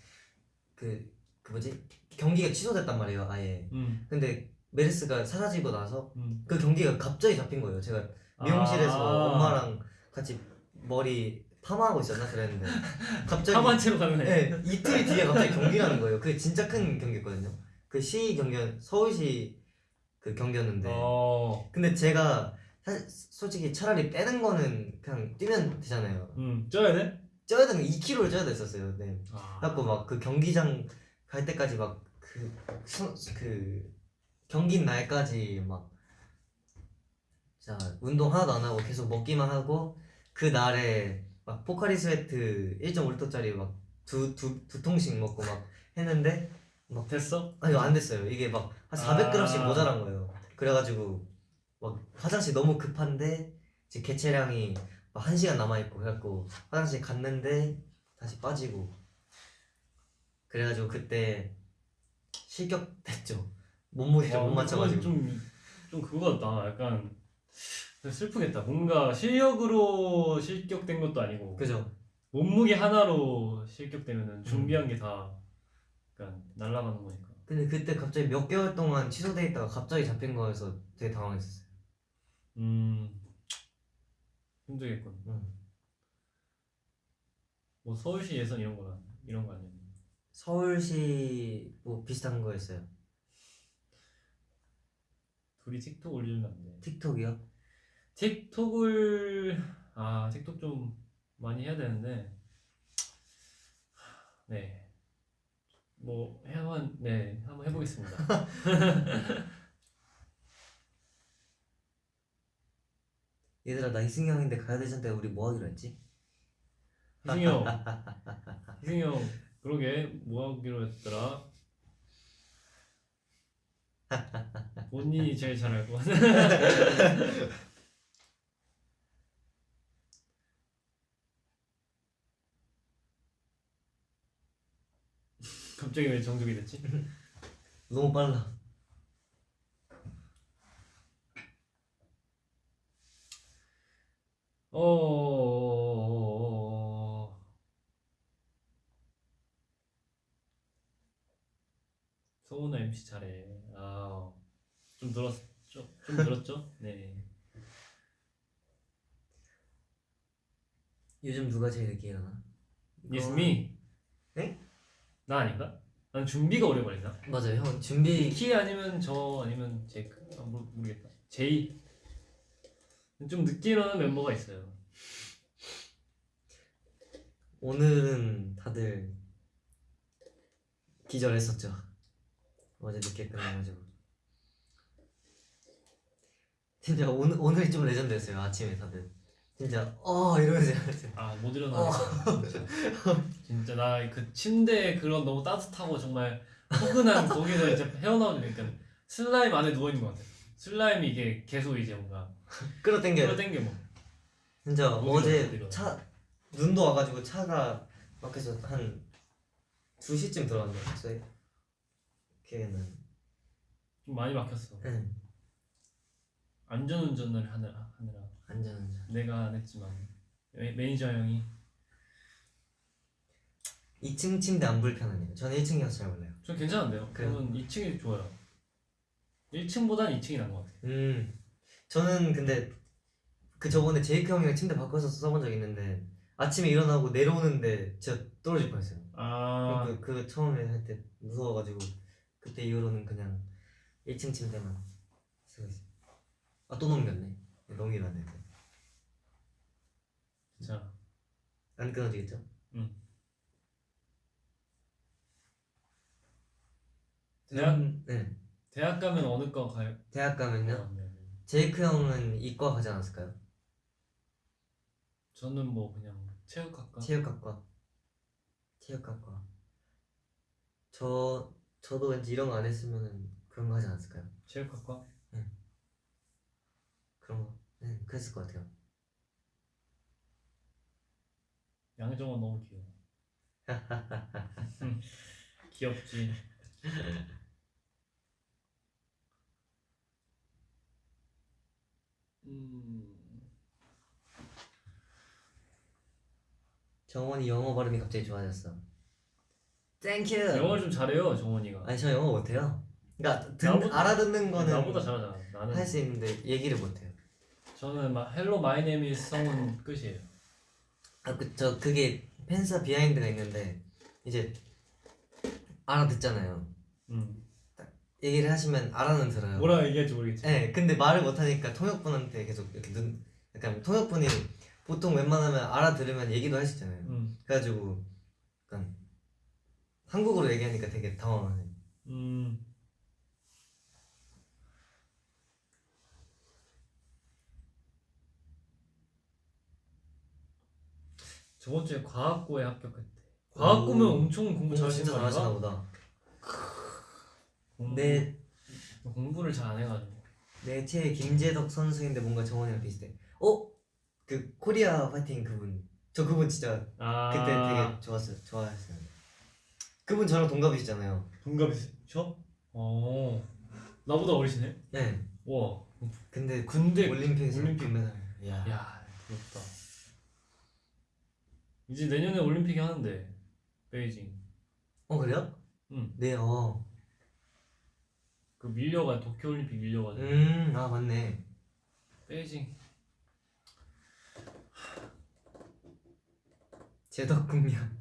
그, 그 뭐지 경기가 취소됐단 말이에요. 아예. 음, 근데 메르스가 사라지고 나서 음. 그 경기가 갑자기 잡힌 거예요. 제가 미용실에서 아. 엄마랑 같이 머리 파마하고 있었나 그랬는데 갑자기 파만 채로 애. 네, 이틀 뒤에 갑자기 경기라는 거예요. 그게 진짜 큰 경기였거든요. 그 시 경기 서울시 그 경기였는데 어, 근데 제가 사실 솔직히 차라리 빼는 거는 그냥 뛰면 되잖아요. 음, 쪄야 돼? 쪄야 되는 2kg를 쪄야 됐었어요. 네. 아, 그래갖고 막 그 경기장 갈 때까지 막그 그 경기 날까지 막 자 운동 하나도 안 하고 계속 먹기만 하고 그 날에 막 포카리 스웨트 1.5리터짜리 막 두 두 두 통씩 먹고 막 했는데 됐어? 아니 안 됐어요. 이게 막 한 400g씩 아. 모자란 거예요. 그래가지고 막 화장실 너무 급한데 이제 개체량이 막한 시간 남아 있고 그래갖고 화장실 갔는데 다시 빠지고 그래가지고 그때 실격됐죠. 몸무게를 와, 못 맞춰가지고 좀, 좀 그거 같다. 약간 슬프겠다. 뭔가 실력으로 실격된 것도 아니고 그죠? 몸무게 하나로 실격되면은 준비한 게다 약간 날아가는 거니까. 근데 그때 갑자기 몇 개월 동안 취소돼 있다가 갑자기 잡힌 거여서 되게 당황했었어요. 음, 힘들겠군. 음. 뭐 서울시 예선 이런 거 이런 거 아니야? 서울시 뭐 비슷한 거였어요. 둘이 틱톡 올리면 안 돼. 틱톡이요? 틱톡을 아 틱톡 좀 많이 해야 되는데 네. 뭐 한번 네 한번 해보겠습니다. 얘들아 나 이승형인데 가야 되는데 우리 뭐 하기로 했지? 희승이 형, 희승이 형 그러게 뭐 하기로 했더라. 본인이 제일 잘 알고. 갑자기 왜 정적이 됐지? 너무 빨라. 어. 소은아 MC 잘해. 아, 좀 늘었죠? 좀 늘었죠? 네. 요즘 누가 제일 늦게 일어나? 네? 나 아닌가? 난 준비가 오래 걸리나? 맞아요 형 준비 키 아니면 저 아니면 제이크 아, 모르, 모르겠다. 제이. 좀 늦게 일어나는 멤버가 있어요. 오늘은 다들 기절했었죠 어제 늦게 끝나가지고 진짜 오늘 오늘이 좀 레전드였어요 아침에 다들 진짜 어 이러면서 일어났어요. 아못 일어나겠어. 진짜. 진짜 나 그 침대에 그런 너무 따뜻하고 정말 포근한 거기서 이제 헤어나오니까 슬라임 안에 누워 있는 것 같아. 슬라임이 이게 계속 이제 뭔가 끌어당겨요. 끌어당겨 뭐. 진짜 못 일어나, 못 어제 일어나. 차 눈도 와가지고 차가 밖에서 한 2시쯤 들어왔는데 기억에는. 좀 많이 막혔어. 응. 안전운전을 하느라 하느라 안전운전. 내가 안 했지만 매, 매니저 형이 2층 침대 안 불편하네요. 저는 1층이어서 잘 몰라요. 전 괜찮은데요. 그래요? 저는 2층이 좋아요. 1층보단 2층이 나은 것 같아요. 음. 저는 근데 그 저번에 제이크 형이랑 침대 바꿔서 써본 적 있는데 아침에 일어나고 내려오는데 진짜 떨어질 뻔했어요. 아 그, 그 처음에 할 때 무서워가지고 그때 이후로는 그냥 1층 침대만 쓰고 있어요. 아또 넘겼네. 안 되는데. 자안 끊어지겠죠? 대학 음, 네. 대학 가면 어느 과 가요? 대학 가면요. 아, 네, 네. 제이크 형은 이과 가지 않았을까요? 저는 뭐 그냥 체육학과. 체육학과. 체육학과. 저 저도 왠지 이런 거 안 했으면은 그런 거 하지 않았을까요? 체육학과. 그런 거. 네, 그랬을 것 같아요. 양정원 너무 귀여워. 음, 귀엽지. 음, 정원이 영어 발음이 갑자기 좋아졌어. Thank you. 영어를 좀 잘해요 정원이가. 아니 저 영어 못해요. 그러니까 듣, 나보다- 알아듣는 거는 나보다 잘하잖아. 나는 할 수 있는데 얘기를 못해요. 저는 막 hello my name is 성훈 끝이에요. 아 그 저 그게 팬사 비하인드가 있는데 이제 알아듣잖아요. 음. 얘기를 하시면 알아는 들어요. 뭐라 얘기할지 모르겠지. 네, 근데 말을 못 하니까 통역분한테 계속 이렇게 눈, 약간 통역분이 보통 웬만하면 알아들으면 얘기도 있잖아요. 음. 그래가지고 약간 한국어로 얘기하니까 되게 당황하네. 음. 저번 주에 과학고에 합격했대. 과학고면 오. 엄청 공부 진짜 거 아닌가? 보다. 공부, 내, 공부를 잘 안 해가지고. 내 최애 김재덕 선수인데 뭔가 정원이랑 비슷해. 어? 그 코리아 파이팅 그분. 저 그분 진짜 아 그때 되게 좋았어요. 좋아했어요. 그분 저랑 동갑이시잖아요. 동갑이셔? 어. 나보다 어리시네. 네. 와. 근데 근데 올림픽에서 올림픽. 금메달. 야. 야 부럽다. 이제 내년에 올림픽이 하는데 베이징. 어 그래요? 응. 네. 어. 그 밀려가 도쿄 올림픽 밀려가 지고 음. 아 맞네. 베이징. 국명.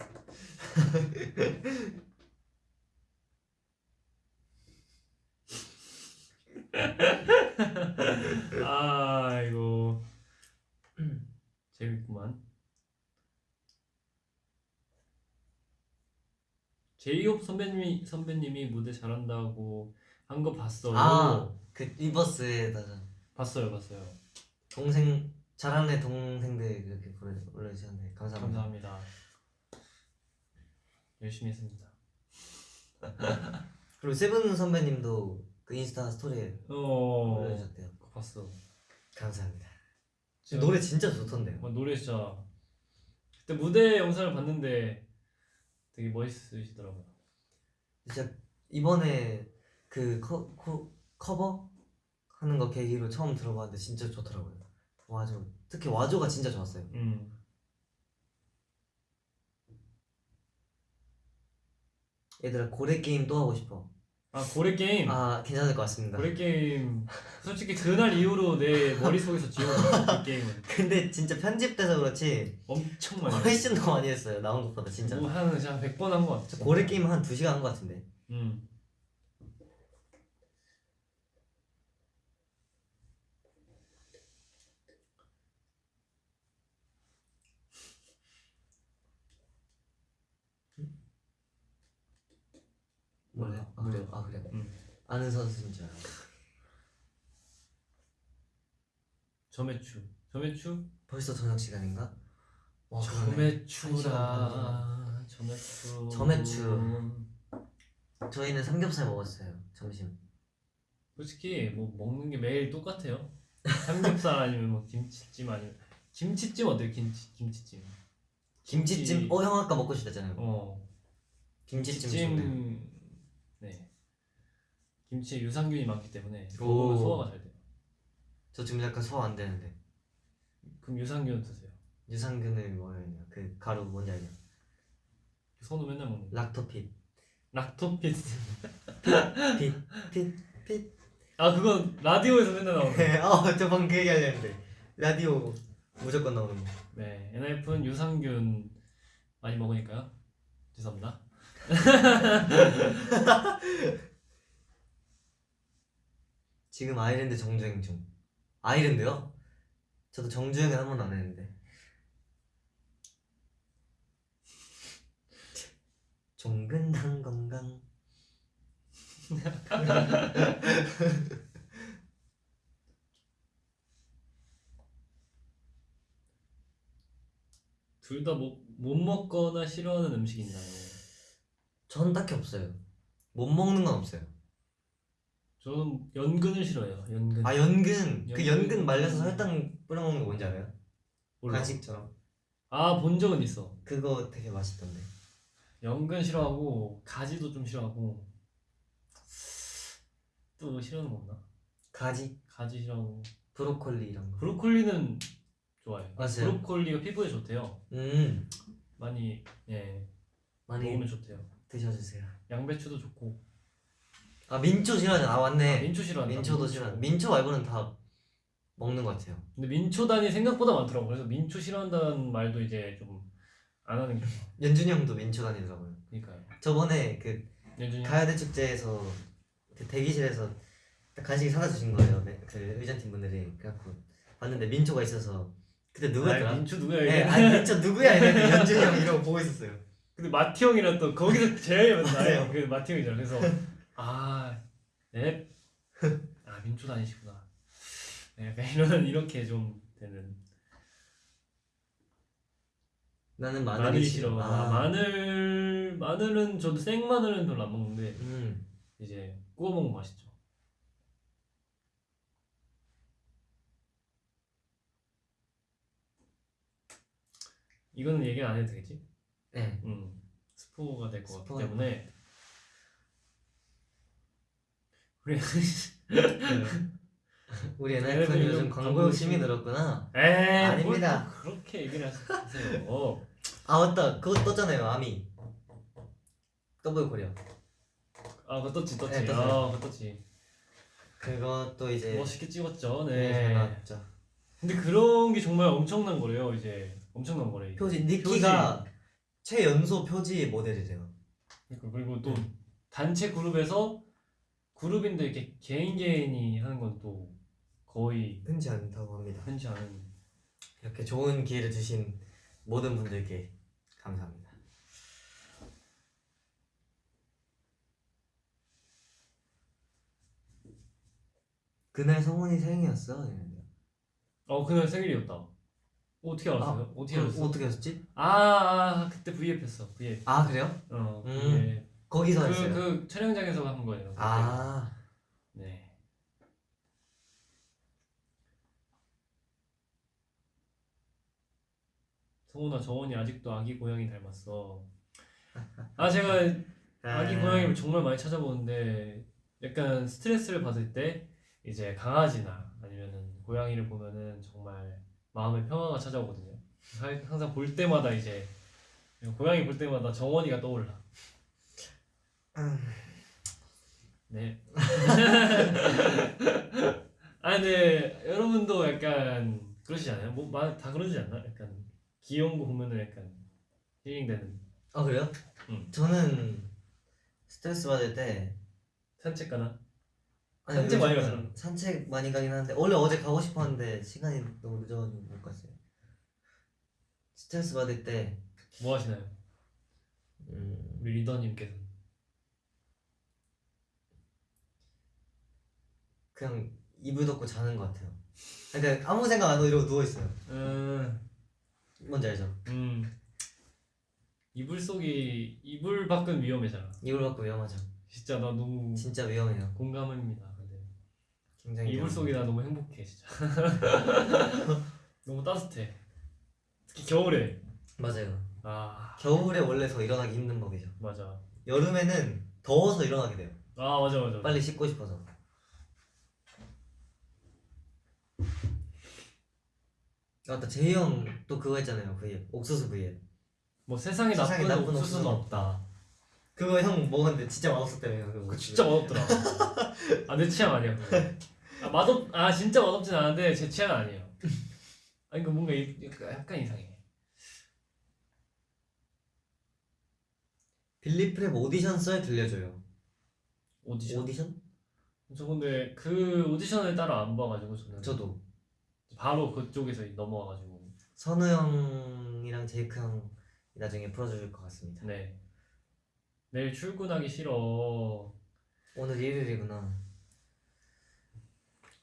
아이고 재밌구만. 제이홉 선배님이 선배님이 무대 잘한다고 한 거 봤어요. 아그 Weverse에다가 봤어요, 봤어요. 동생 잘하는 애 동생들 이렇게 보내 올려주셨는데 감사합니다. 감사합니다. 열심히 했습니다. 그리고 세븐 선배님도 그 인스타 스토리에 어, 올려주셨대요. 봤어. 감사합니다. 노래 진짜 좋던데요. 뭐 노래 진짜 그때 무대 영상을 봤는데 되게 멋있으시더라고요. 진짜 이번에 그 커, 커, 커버 하는 거 계기로 처음 들어봤는데 진짜 좋더라고요. 와조 특히 와조가 진짜 좋았어요. 음. 얘들아 고래 게임 또 하고 싶어. 아 고래 게임. 아 괜찮을 것 같습니다. 고래 게임. 솔직히 그날 이후로 내 머릿속에서 지워졌어 그 게임은. 근데 진짜 편집돼서 그렇지 엄청 많이. 훨씬 더 많이 했어요. 나온 것보다 진짜. 뭐 한, 진짜 100번 한 것 같아. 고래 게임 한 2 시간 한 것 같은데. 음. 몰라요? 아 그래요? 아 그래요? 음. 아는 선수인 줄 알아요. 점액추. 점액추? 벌써 저녁 시간인가? 와 그러네. 점액추라. 점액추. 점액추. 저희는 삼겹살 먹었어요 점심. 솔직히 뭐 먹는 게 매일 똑같아요. 삼겹살 아니면 뭐 김치찜 아니면 김치찜 어때요? 김치 김치찜. 김치찜. 김치- 어형 아까 먹고 싶다잖아요. 어. 김치찜 좋네. 김치찜. 네. 김치에 유산균이 많기 때문에 오. 먹으면 소화가 잘 돼요. 저 지금 약간 소화 안 되는데 그럼 유산균 드세요. 유산균을 되냐 그 가루 뭔지 알죠? 선우 맨날 먹는 거. 락토핏 락토피스. 핏핏 핏 아 그건 라디오에서 맨날 나오는 거. 어저 방금 그 얘기 하려 했는데 라디오 무조건 나오는 거 네, NF는 유산균 많이 먹으니까요. 죄송합니다. 지금 아이랜드 정주행 중 아이랜드요? 저도 정주행은 한 번도 안 했는데 종근당 건강 둘 다 못 못 먹거나 싫어하는 음식 있나요? 전 딱히 없어요 못 먹는 건 없어요 저는 연근을 싫어해요. 연근. 아 연근 그 연근. 연근 말려서 설탕 뿌려 먹는 거 뭔지 알아요? 몰라. 간식처럼 아 본 적은 있어. 그거 되게 맛있던데 연근 싫어하고 가지도 좀 싫어하고 또 싫어하는 거 없나? 가지 가지 싫어하고 브로콜리 이런 거 브로콜리는 좋아해요. 맞아요. 브로콜리가 피부에 좋대요. 음 많이 예 많이 먹으면 좋대요. 드셔주세요 양배추도 좋고. 아 민초 싫어하잖아 아 맞네 민초 싫어한다. 민초도 싫어 민초 말고는 다 먹는 것 같아요 근데 민초단이 생각보다 많더라고. 그래서 민초 싫어한다는 말도 이제 좀 안 하는 게. 연준이 형도 민초 다니더라고요 그러니까요. 저번에 그 가야대 축제에서 그 대기실에서 딱 간식이 사다 주신 거예요 네, 그 의전팀 분들이 그래갖고 봤는데 민초가 있어서 그때 누구였더라? 아, 민초 누구야 네, 이게? 아니 민초 누구야 이랬는데 연준이 형 이러고 보고 있었어요 근데 마티 형이랑 또 거기서 제일. 많아요. 그 마티 형이잖아. 그래서 아, 네. 아 민초 다니시구나. 네, 약간 이런 이렇게 좀 되는 나는 마늘이, 마늘이 싫어 싫어. 아, 아, 마늘 마늘은 저도 생 마늘은 별로 안 먹는데 음 이제 구워 먹으면 맛있죠. 이거는 얘기 안 해도 되겠지? 네. 음, 스포가 될 것 같기 스포가 때문에 우리 우리 얘네들 NF는 요즘 요즘 광고 욕심이 늘었구나 에이 아닙니다. 뭘또 그렇게 얘기를 하세요. 아 맞다 그거 떴잖아요 아미 W Korea 아 그거 떴지 떴지. 네, 떴어요. 아 그거 떴지. 그것도 이제 멋있게 찍었죠. 네, 네. 잘 나왔죠 근데 그런 게 정말 엄청난 거래요. 이제 엄청난 거래. 이게. 표지 니키가 최연소 표지 모델이래요 그러니까 그리고 또 단체 그룹에서 그룹인데 이렇게 개인 개인이 하는 건 또 거의 흔치 않다고 합니다 흔치 않은. 이렇게 좋은 기회를 주신 모든 분들께 감사합니다 그날 성훈이 생일이었어 이랬는데. 어 그날 생일이었다. 어떻게 알았어요? 어떻게 그럼 알았어? 어떻게 했었지? 아, 아 그때 V앱 했어. V앱. 아 그래요? 어. 음. V앱. 거기서 그, 했어요 그 촬영장에서 한 거예요. 그때. 아 네. 성훈아 정원이 아직도 아기 고양이 닮았어. 아 제가 아기 아. 고양이를 정말 많이 찾아보는데 약간 스트레스를 받을 때 이제 강아지나 아니면은 고양이를 보면은 정말 마음의 평화가 찾아오거든요. 하- 항상 볼 때마다 이제 고양이 볼 때마다 정원이가 떠올라. 음. 네. 아 근데 여러분도 약간 그러시지 않아요? 뭐 다 그러지 않나? 약간 귀여운 거 보면은 약간 힐링되는 아 그래요? 응. 저는 스트레스 받을 때 산책 가나? 아니, 산책 많이 가잖아. 산책 많이 가긴 하는데 원래 어제 가고 싶었는데 시간이 너무 늦어가지고 못 갔어요 스트레스 받을 때 뭐 하시나요? 음, 우리 리더님께서 그냥 이불 덮고 자는 것 같아요 그러니까 아무 생각 안 하고 이러고 누워 있어요 음, 뭔지 알죠? 음 이불 속이 이불 밖은 위험해잖아. 이불 받고 위험하죠 진짜 나 너무 진짜 위험해요 공감합니다. 굉장히 이불 위험해요. 속이 나 너무 행복해 진짜. 너무 따뜻해. 특히 겨울에. 맞아요 아 겨울에 원래 더 일어나기 힘든 법이죠 맞아. 여름에는 더워서 일어나게 돼요 아 맞아 맞아. 빨리 씻고 싶어서. 아, 맞다 제이 형 또 그거 했잖아요 V앱 옥수수 V앱 뭐 세상에 세상에 나쁜, 나쁜 옥수수는 옥수수는 없다. 그거 형 먹었는데 진짜 때문에 그거 그거 진짜 맛없더라. 아 내 취향 아니야. 아 맛없 아 진짜 맛없진 않은데 제 취향 아니에요. 아니 그 뭔가 이- 약간 이상해. 빌리프랩 오디션 썰 들려줘요 오디션. 오디션? 저 근데 그 오디션을 따로 안 봐가지고 저는 저도 바로 그쪽에서 넘어와가지고 선우 형이랑 제이크 형 나중에 풀어줄 것 같습니다 네 내일 출근하기 싫어. 오늘 일요일이구나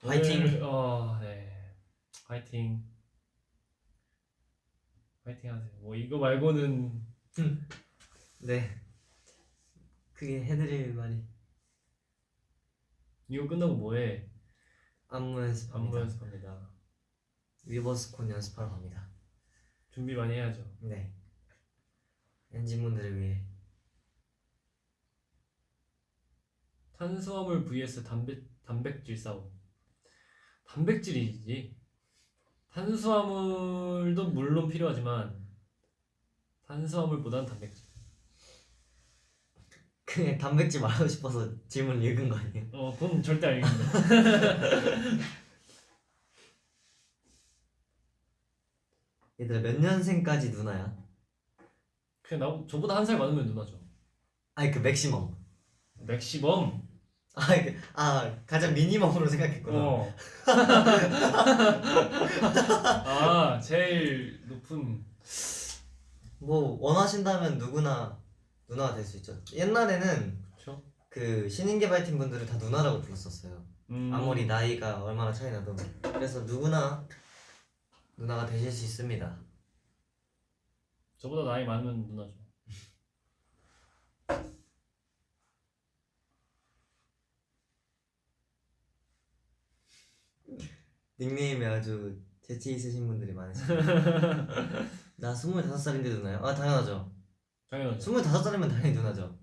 화이팅! 어, 네. 화이팅. 화이팅 하세요. 뭐 이거 말고는 네 그게 해드릴 말이 이거 끝나고 뭐해? 안무 연습합니다 안무 연습합니다. 위버스콘 연습하러 갑니다 준비 많이 해야죠. 네 엔진분들을 위해 탄수화물 vs 단백 단백질 싸움. 단백질이지. 탄수화물도 물론 필요하지만 탄수화물보다는 단백질. 그냥 단백질 말하고 싶어서 질문 읽은 거 아니에요? 어, 그건 절대 아닙니다. 얘들아 몇 년생까지 누나야? 그냥 나 저보다 한 살 많으면 누나죠. 아니 그 맥시멈 맥시멈. 아, 그, 아 가장 미니멈으로 생각했구나. 어. 아, 제일 높은. 뭐 원하신다면 누구나 누나가 될 수 있죠. 옛날에는 그렇죠? 그 신인개발팀 분들을 다 누나라고 불렀었어요. 음, 아무리 나이가 얼마나 차이 나도. 그래서 누구나 누나가 되실 수 있습니다. 저보다 나이 많으면 누나죠. 닉네임이 아주 재치 있으신 분들이 많으시네요 나 25살인데 누나요? 아 당연하죠 당연하죠. 25살이면 당연히 누나죠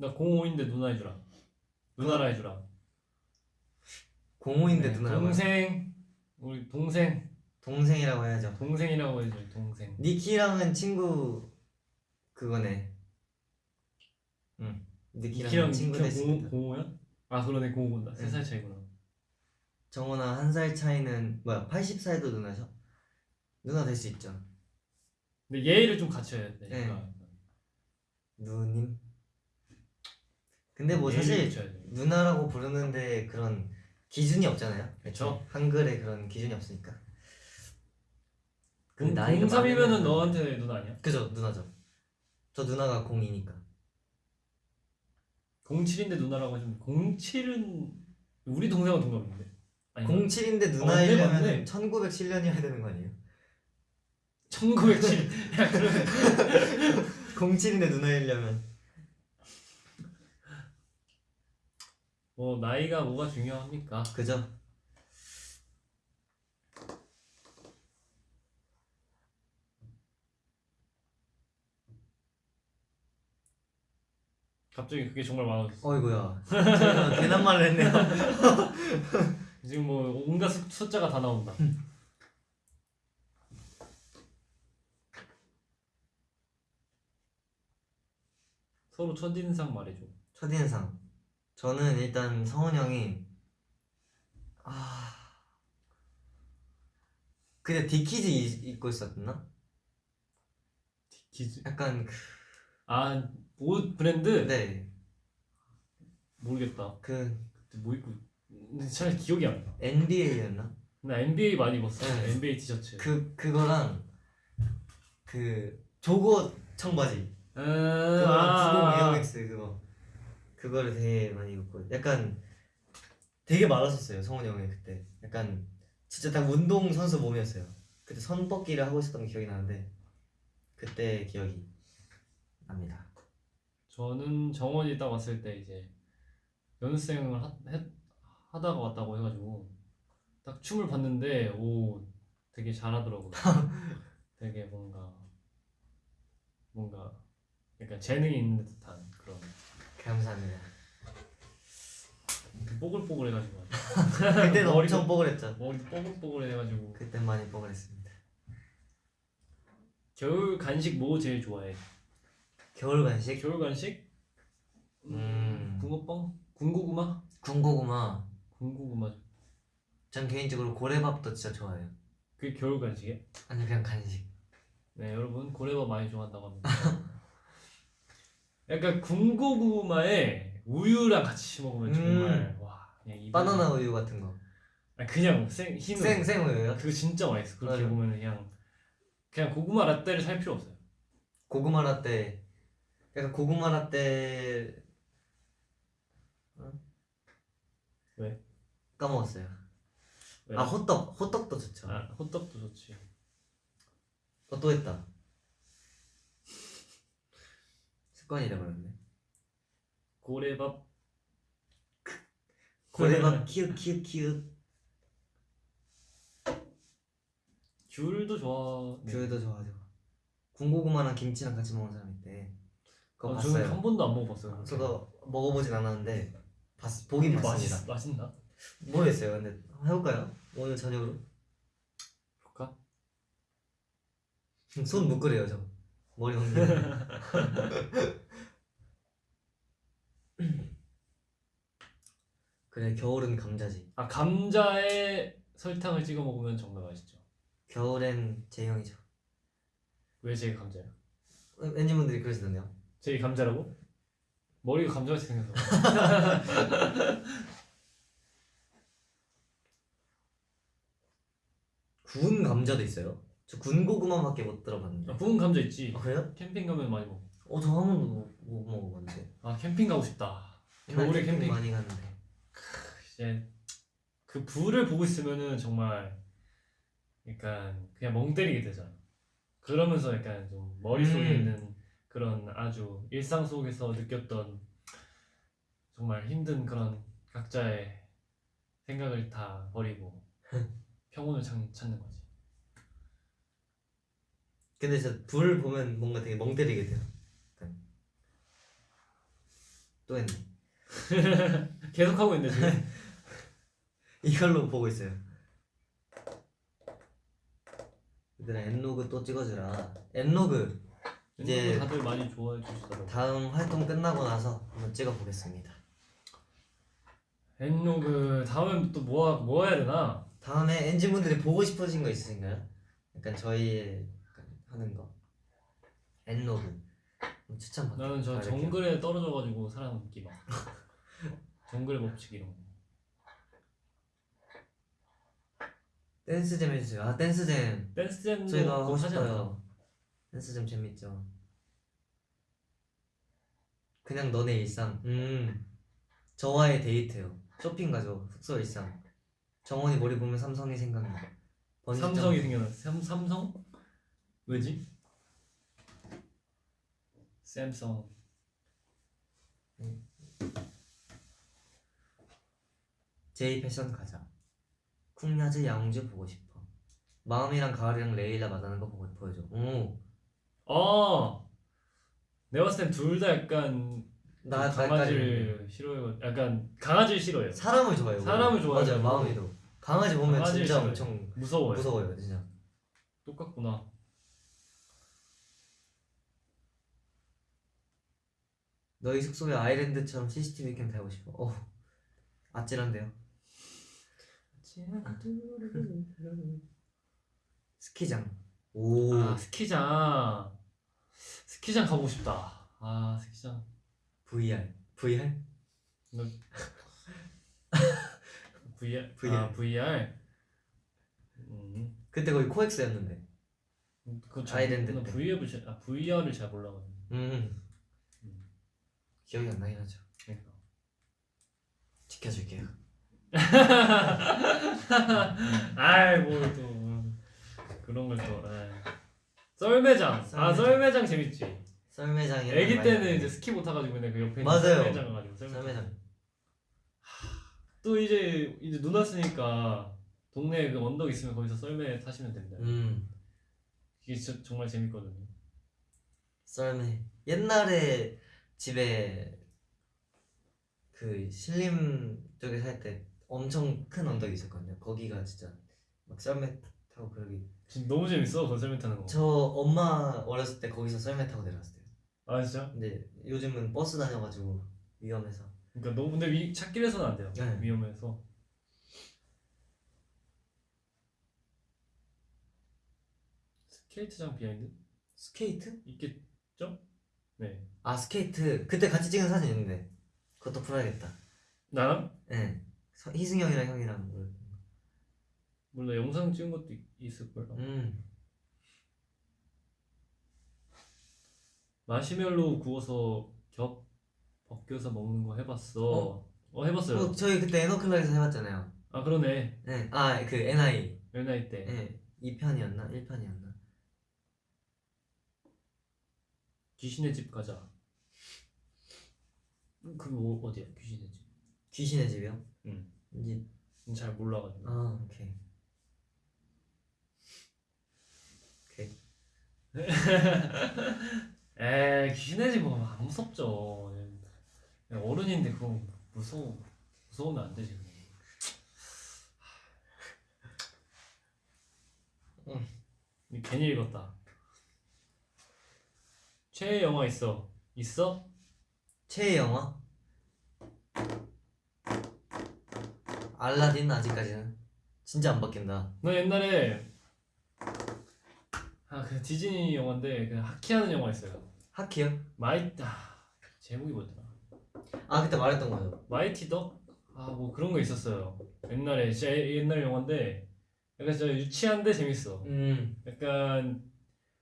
나 05인데 누나 해주라. 누나라 해주라. 05인데 네, 누나라고 동생 우리 동생 동생이라고 해야죠 동생이라고 해줘 동생. 니키랑은 친구 그거네 응 니키랑 키랑 친구 됐습니다 05야? 아 그러네 05다. 네. 3살 차이구나. 정원아 한 살 차이는 뭐야 80살도 누나죠? 누나 될 수 있죠 근데 예의를 좀 갖춰야 돼. 네. 누님 근데 뭐 사실. 누나라고 부르는데 그런 기준이 없잖아요 그쵸. 한글에 그런 기준이 없으니까 그 공- 나이가 03이면은 많으면- 너한테 누나 아니야? 그죠 누나죠 저 누나가 02니까 07인데 누나라고 하시면 07은 우리 동생은 동갑인데. 아니 07인데 어, 누나이려면 맞네. 1907년이어야 되는 거 아니에요? 1907. 야 그러면 07인데 누나이려면 뭐 나이가 뭐가 중요합니까? 그죠? 갑자기 그게 정말 많아졌어. 어이구야 괜한 말을 했네요 지금 뭐 온갖 숫- 숫자가 다 나온다. 서로 첫인상 말해줘. 첫인상 저는 일단 성훈 형이 아 그때 Dickies 이- 입고 있었나? Dickies. 약간 아옷 브랜드? 그네 모르겠다. 그 그때 뭐 입고? 근데 잘 기억이 안 나. NBA였나? 나 NBA 많이 입었어. 네. NBA 티셔츠. 그 그거랑 그 jogger 청바지 음, 그거 아, 90 에어맥스 그거 그거를 되게 많이 입고 약간 되게 많았었어요 성훈 형이 그때 약간 진짜 딱 운동 선수 몸이었어요 그때 선벗기를 하고 있었던 게 기억이 나는데 그때 기억이 납니다 저는 정원이 딱 왔을 때 이제 연습생을 하, 했- 하다가 왔다고 해가지고 딱 춤을 봤는데 오 되게 잘하더라고요. 되게 뭔가 뭔가 약간 재능이 있는 듯한 그런. 감사합니다 뽀글뽀글해가지고 그때는 머리도- 엄청 뽀글했죠. 머리 뽀글뽀글해가지고 그때 많이 뽀글했습니다. 겨울 간식 뭐 제일 좋아해? 겨울 간식? 겨울 간식? 음. 붕어빵? 군고구마? 군고구마. 군고구마 전 개인적으로 고래밥도 진짜 좋아해요. 그게 겨울 간식이야? 아니 그냥 간식. 네 여러분 고래밥 많이 좋아한다고 합니다 약간 군고구마에 우유랑 같이 먹으면 정말 와 그냥 음. 바나나 우유 같은 거. 아니, 그냥 생 흰 생 생우유요? 그거 진짜 맛있어 그렇게 맞아요. 보면 그냥 그냥 고구마 라떼를 살 필요 없어요 고구마 라떼. 약간 고구마 라떼. 어? 왜? 까먹었어요. 왜? 아 호떡. 호떡도 좋죠. 아, 호떡도 좋지 어, 또 했다. 습관이 돼버렸네. 고래밥 고래밥 키읔 키읔 키읔. 귤도 좋아 네. 귤도 좋아하죠. 군고구마랑 김치랑 같이 먹는 사람 있대. 그거 아, 저는 한 봤어요. 번도 안 먹어봤어요 저도 먹어보진 않았는데 봤, 보긴 봤습니다. 맛있, 맛있나? 모르겠어요. 근데 해볼까요? 오늘 저녁으로? 볼까? 손 묶으래요 저. 머리 엉덩이. 그래 겨울은 감자지. 아 감자에 설탕을 찍어 먹으면 정말 맛있죠 겨울엔 제형이죠. 왜 제가 감자야? 왠지 분들이 그러시던데요. 제이 감자라고? 머리가 감자 같이 생겨서 구운 감자도 있어요. 저 군고구마밖에 못 들어봤는데. 아, 구운 감자 있지 아, 그래요? 캠핑 가면 많이 먹어 어, 저 한 번도 못, 못 먹어봤는데. 아 캠핑 가고 싶다 겨울에 캠핑 많이 갔는데. 이제 그 불을 보고 있으면은 정말 약간 그냥 멍 때리게 되잖아. 그러면서 약간 좀 머릿속에 음. 있는 그런 아주 일상 속에서 느꼈던 정말 힘든 그런 각자의 생각을 다 버리고 평온을 찾, 찾는 거지. 근데 진짜 불 보면 뭔가 되게 멍 때리게 돼요. 또 했네. 계속 하고 있는데 지금 이걸로 보고 있어요. 얘들아 엔로그 또 찍어주라. 엔로그 이제- 다들 많이 좋아해 주시더라고. 다음 활동 끝나고 나서 한번 찍어보겠습니다. 엔로그 다음엔 또뭐뭐 해야 되나? 다음에 엔진분들이 보고 싶으신 거 있으신가요? 약간 저희 하는 거 엔로그 한번 추천 받 나는 저. 정글에 떨어져가지고 살아남기 막 정글의 법칙 이런 거. 댄스잼 해주세요. 아 댄스잼 댄스잼도 저희가 하고? 싶어요. 댄스잼 재밌죠. 그냥 너네 일상. 음 저와의 데이트요. 쇼핑 가죠. 숙소 일상. 정원이 머리 보면 삼성이 생각나. 삼성이 생겨나 삼, 삼성? 왜지? 샘성 제이 패션 가자. 쿵야즈 야옹즈 보고 싶어. 마음이랑 가을이랑 레일라 만나는 거 보고 보여줘. 오, 아 내가 봤을 땐 둘 다 약간 나좀 강아지를 싫어해요 약간 강아지를 싫어해요 사람을 좋아해요. 사람을 좋아해요. 맞아요, 마음이도. 강아지 보면 강아지를 진짜 싫어해요. 엄청 무서워요 무서워요, 진짜. 똑같구나 너희 숙소에 아일랜드처럼 CCTV 캠 달고 싶어. 어, 아찔한데요. 스키장. 오, 아 스키장 스키장 가보고 싶다 아 스키장 VR. VR? VR VR. 아 VR 음 그때 거의 코엑스였는데. 그거 아일랜드 잘, 때. VR을 잘, 아, VR을 잘 몰라가지고 음. 기억이 안 나긴 하죠. 그러니까 지켜줄게요. 아이 뭐또 그런 걸또 썰매장 아 썰매장. 썰매장 재밌지 썰매장이. 애기 때는 이제 스키 못 타가지고 근데 그 옆에 있는 맞아요. 썰매장 썰매장. 썰매장. 또 이제 이제 눈 왔으니까 동네에 그 언덕 있으면 거기서 썰매 타시면 된다 음. 이게 진짜 정말 재밌거든요 썰매. 옛날에 집에 그 신림 쪽에 살 때 엄청 큰 언덕이 있었거든요. 거기가 진짜 막 썰매 타고 그러기. 진짜 너무 재밌어 건설맨 타는 거. 저 엄마 어렸을 때 거기서 썰매 타고 내려왔어요. 아 진짜? 근데 요즘은 버스 다녀가지고 위험해서. 그러니까 너무 근데 위, 찻길에서는 안 돼요. 네. 위험해서. 스케이트장 behind 스케이트? 있겠죠? 네. 아 스케이트 그때 같이 찍은 사진 있는데 그것도 풀어야겠다. 나랑 예. 서- 희승이 형이랑 형이랑 뭐. 몰라 영상 찍은 것도 있- 있을 걸. 음. 마시멜로 구워서 겹 벗겨서 먹는 거 해봤어. 어? 어, 해봤어요. 어, 저희 그때 에너클락에서 해봤잖아요. 아 그러네. 네. 아 그 NI. 연나이 때. 예. 2편이었나? 1편이었나? 귀신의 집 가자. 그게 뭐, 어디야? 귀신의 집. 귀신의 집이요? 응. 이제 잘 몰라가지고. 아 오케이. 오케이. 에이 귀신의 집은 안 무섭죠. 어른인데 그거 무서워. 무서우면 안 되지. 그거. 이 괜히 읽었다. 최애 영화 있어. 있어? 최애 영화? 알라딘 아직까지는 진짜 안 바뀐다. 너 옛날에 아 그 디즈니 영화인데 그 하키하는 영화 있어요. 하키요? 마이 아 제목이 뭐였더라? 아 그때 말했던 거죠. Mighty Duck? 아 뭐 그런 거 있었어요. 옛날에 진짜 옛날 영화인데 약간 진짜 유치한데 재밌어. 음. 약간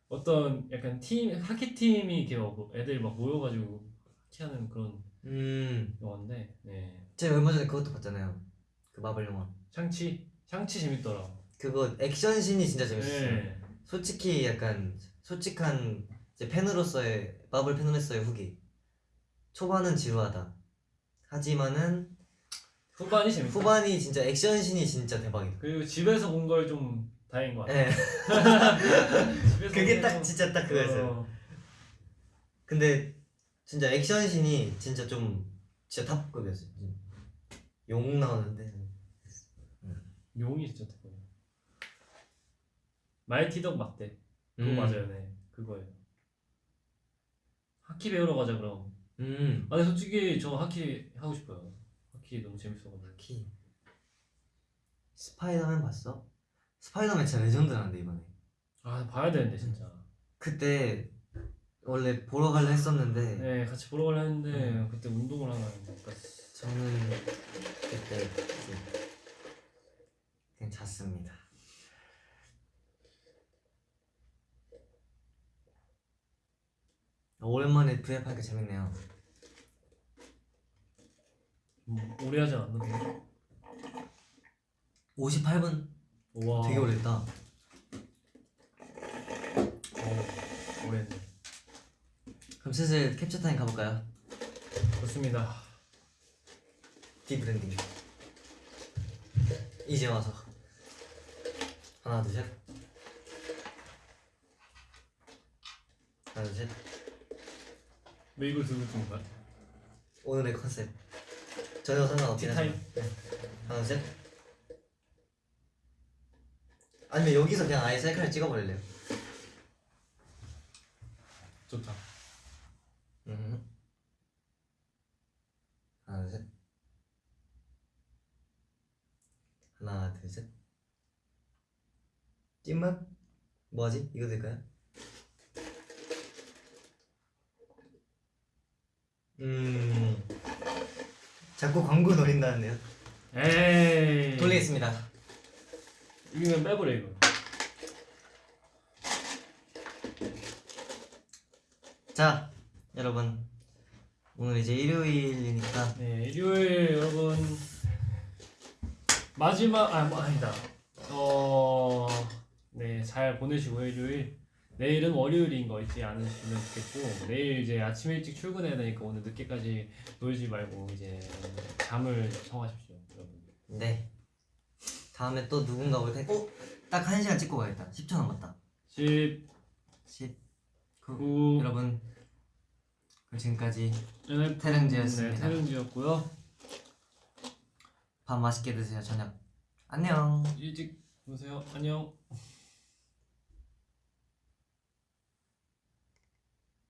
어떤 약간 팀 하키 팀이 이렇게 막 애들 막 모여가지고 하키하는 그런 음. 영화인데 네 제가 얼마 전에 그것도 봤잖아요. 그 마블 영화. 샹치 샹치 재밌더라. 그거 액션 씬이 진짜 재밌었어요. 네. 솔직히 약간 솔직한 이제 팬으로서의 마블 팬으로서의 후기. 초반은 지루하다. 하지만은 후반이 재밌다. 후반이 진짜 액션씬이 진짜 대박이다. 그리고 집에서 본 걸 좀 다행인 것 같아. 예. 집에서 그게 본딱 거- 진짜 딱 그거였어요. 어, 근데 진짜 액션씬이 진짜 좀 진짜 탑급이었어요. 용 나오는데 용이 진짜 대박이야. Mighty Duck 맞대. 그거 음. 맞아요, 네. 그거예요. 하키 배우러 가자 그럼. 음. 아, 근데 솔직히 저 하키 하고 싶어요. 하키 너무 재밌어가지고. 키. 스파이더맨 봤어? 스파이더맨 진짜 레전드라는데 이번에. 아, 봐야 되는데 진짜. 그때 원래 보러 갈라 했었는데 네, 같이 보러 가려 했는데 그때 운동을 하나 못 갔어. 저는 그때 그냥 잤습니다. 오랜만에 브이앱 하니까 재밌네요. 음, 오래 하지 않았는데. 58분? 와. 되게 오래 했다. 어, 오래 했네. 그럼 슬슬 캡처 타임 가볼까요? 좋습니다. 디브랜딩. 이제 와서 하나 둘 셋. 하나 둘 셋. 왜 이걸 들고 있는 거야? 오늘의 컨셉 전혀 상관없긴 티타임. 하지만 네. 하나 둘 셋. 아니면 여기서 그냥 아예 셀카를 찍어버릴래요? 좋다. 음. 하나 둘 셋. 하나 둘 셋. 찐맛? 뭐하지? 이거 될까요? 음. 자꾸 광고 노린다는데요. 에이. 돌리겠습니다. 이거 빼버려 이거. 자, 여러분. 오늘 이제 일요일이니까 네, 일요일 여러분 마지막 아 뭐, 아니다. 어, 네, 잘 보내시고요 일요일. 내일은 월요일인 거 잊지 않으시면 좋겠고 내일 이제 아침 일찍 출근해야 되니까 오늘 늦게까지 놀지 말고 이제 잠을 청하십시오, 여러분. 네. 다음에 또 누군가 올 테니까 어? 딱 1시간 찍고 가야겠다. 10초 남았다. 10, 10 9, 여러분 그럼 지금까지 네, 태릉지였습니다. 네, 태릉지였고요. 밥 맛있게 드세요 저녁 안녕 일찍 오세요. 안녕.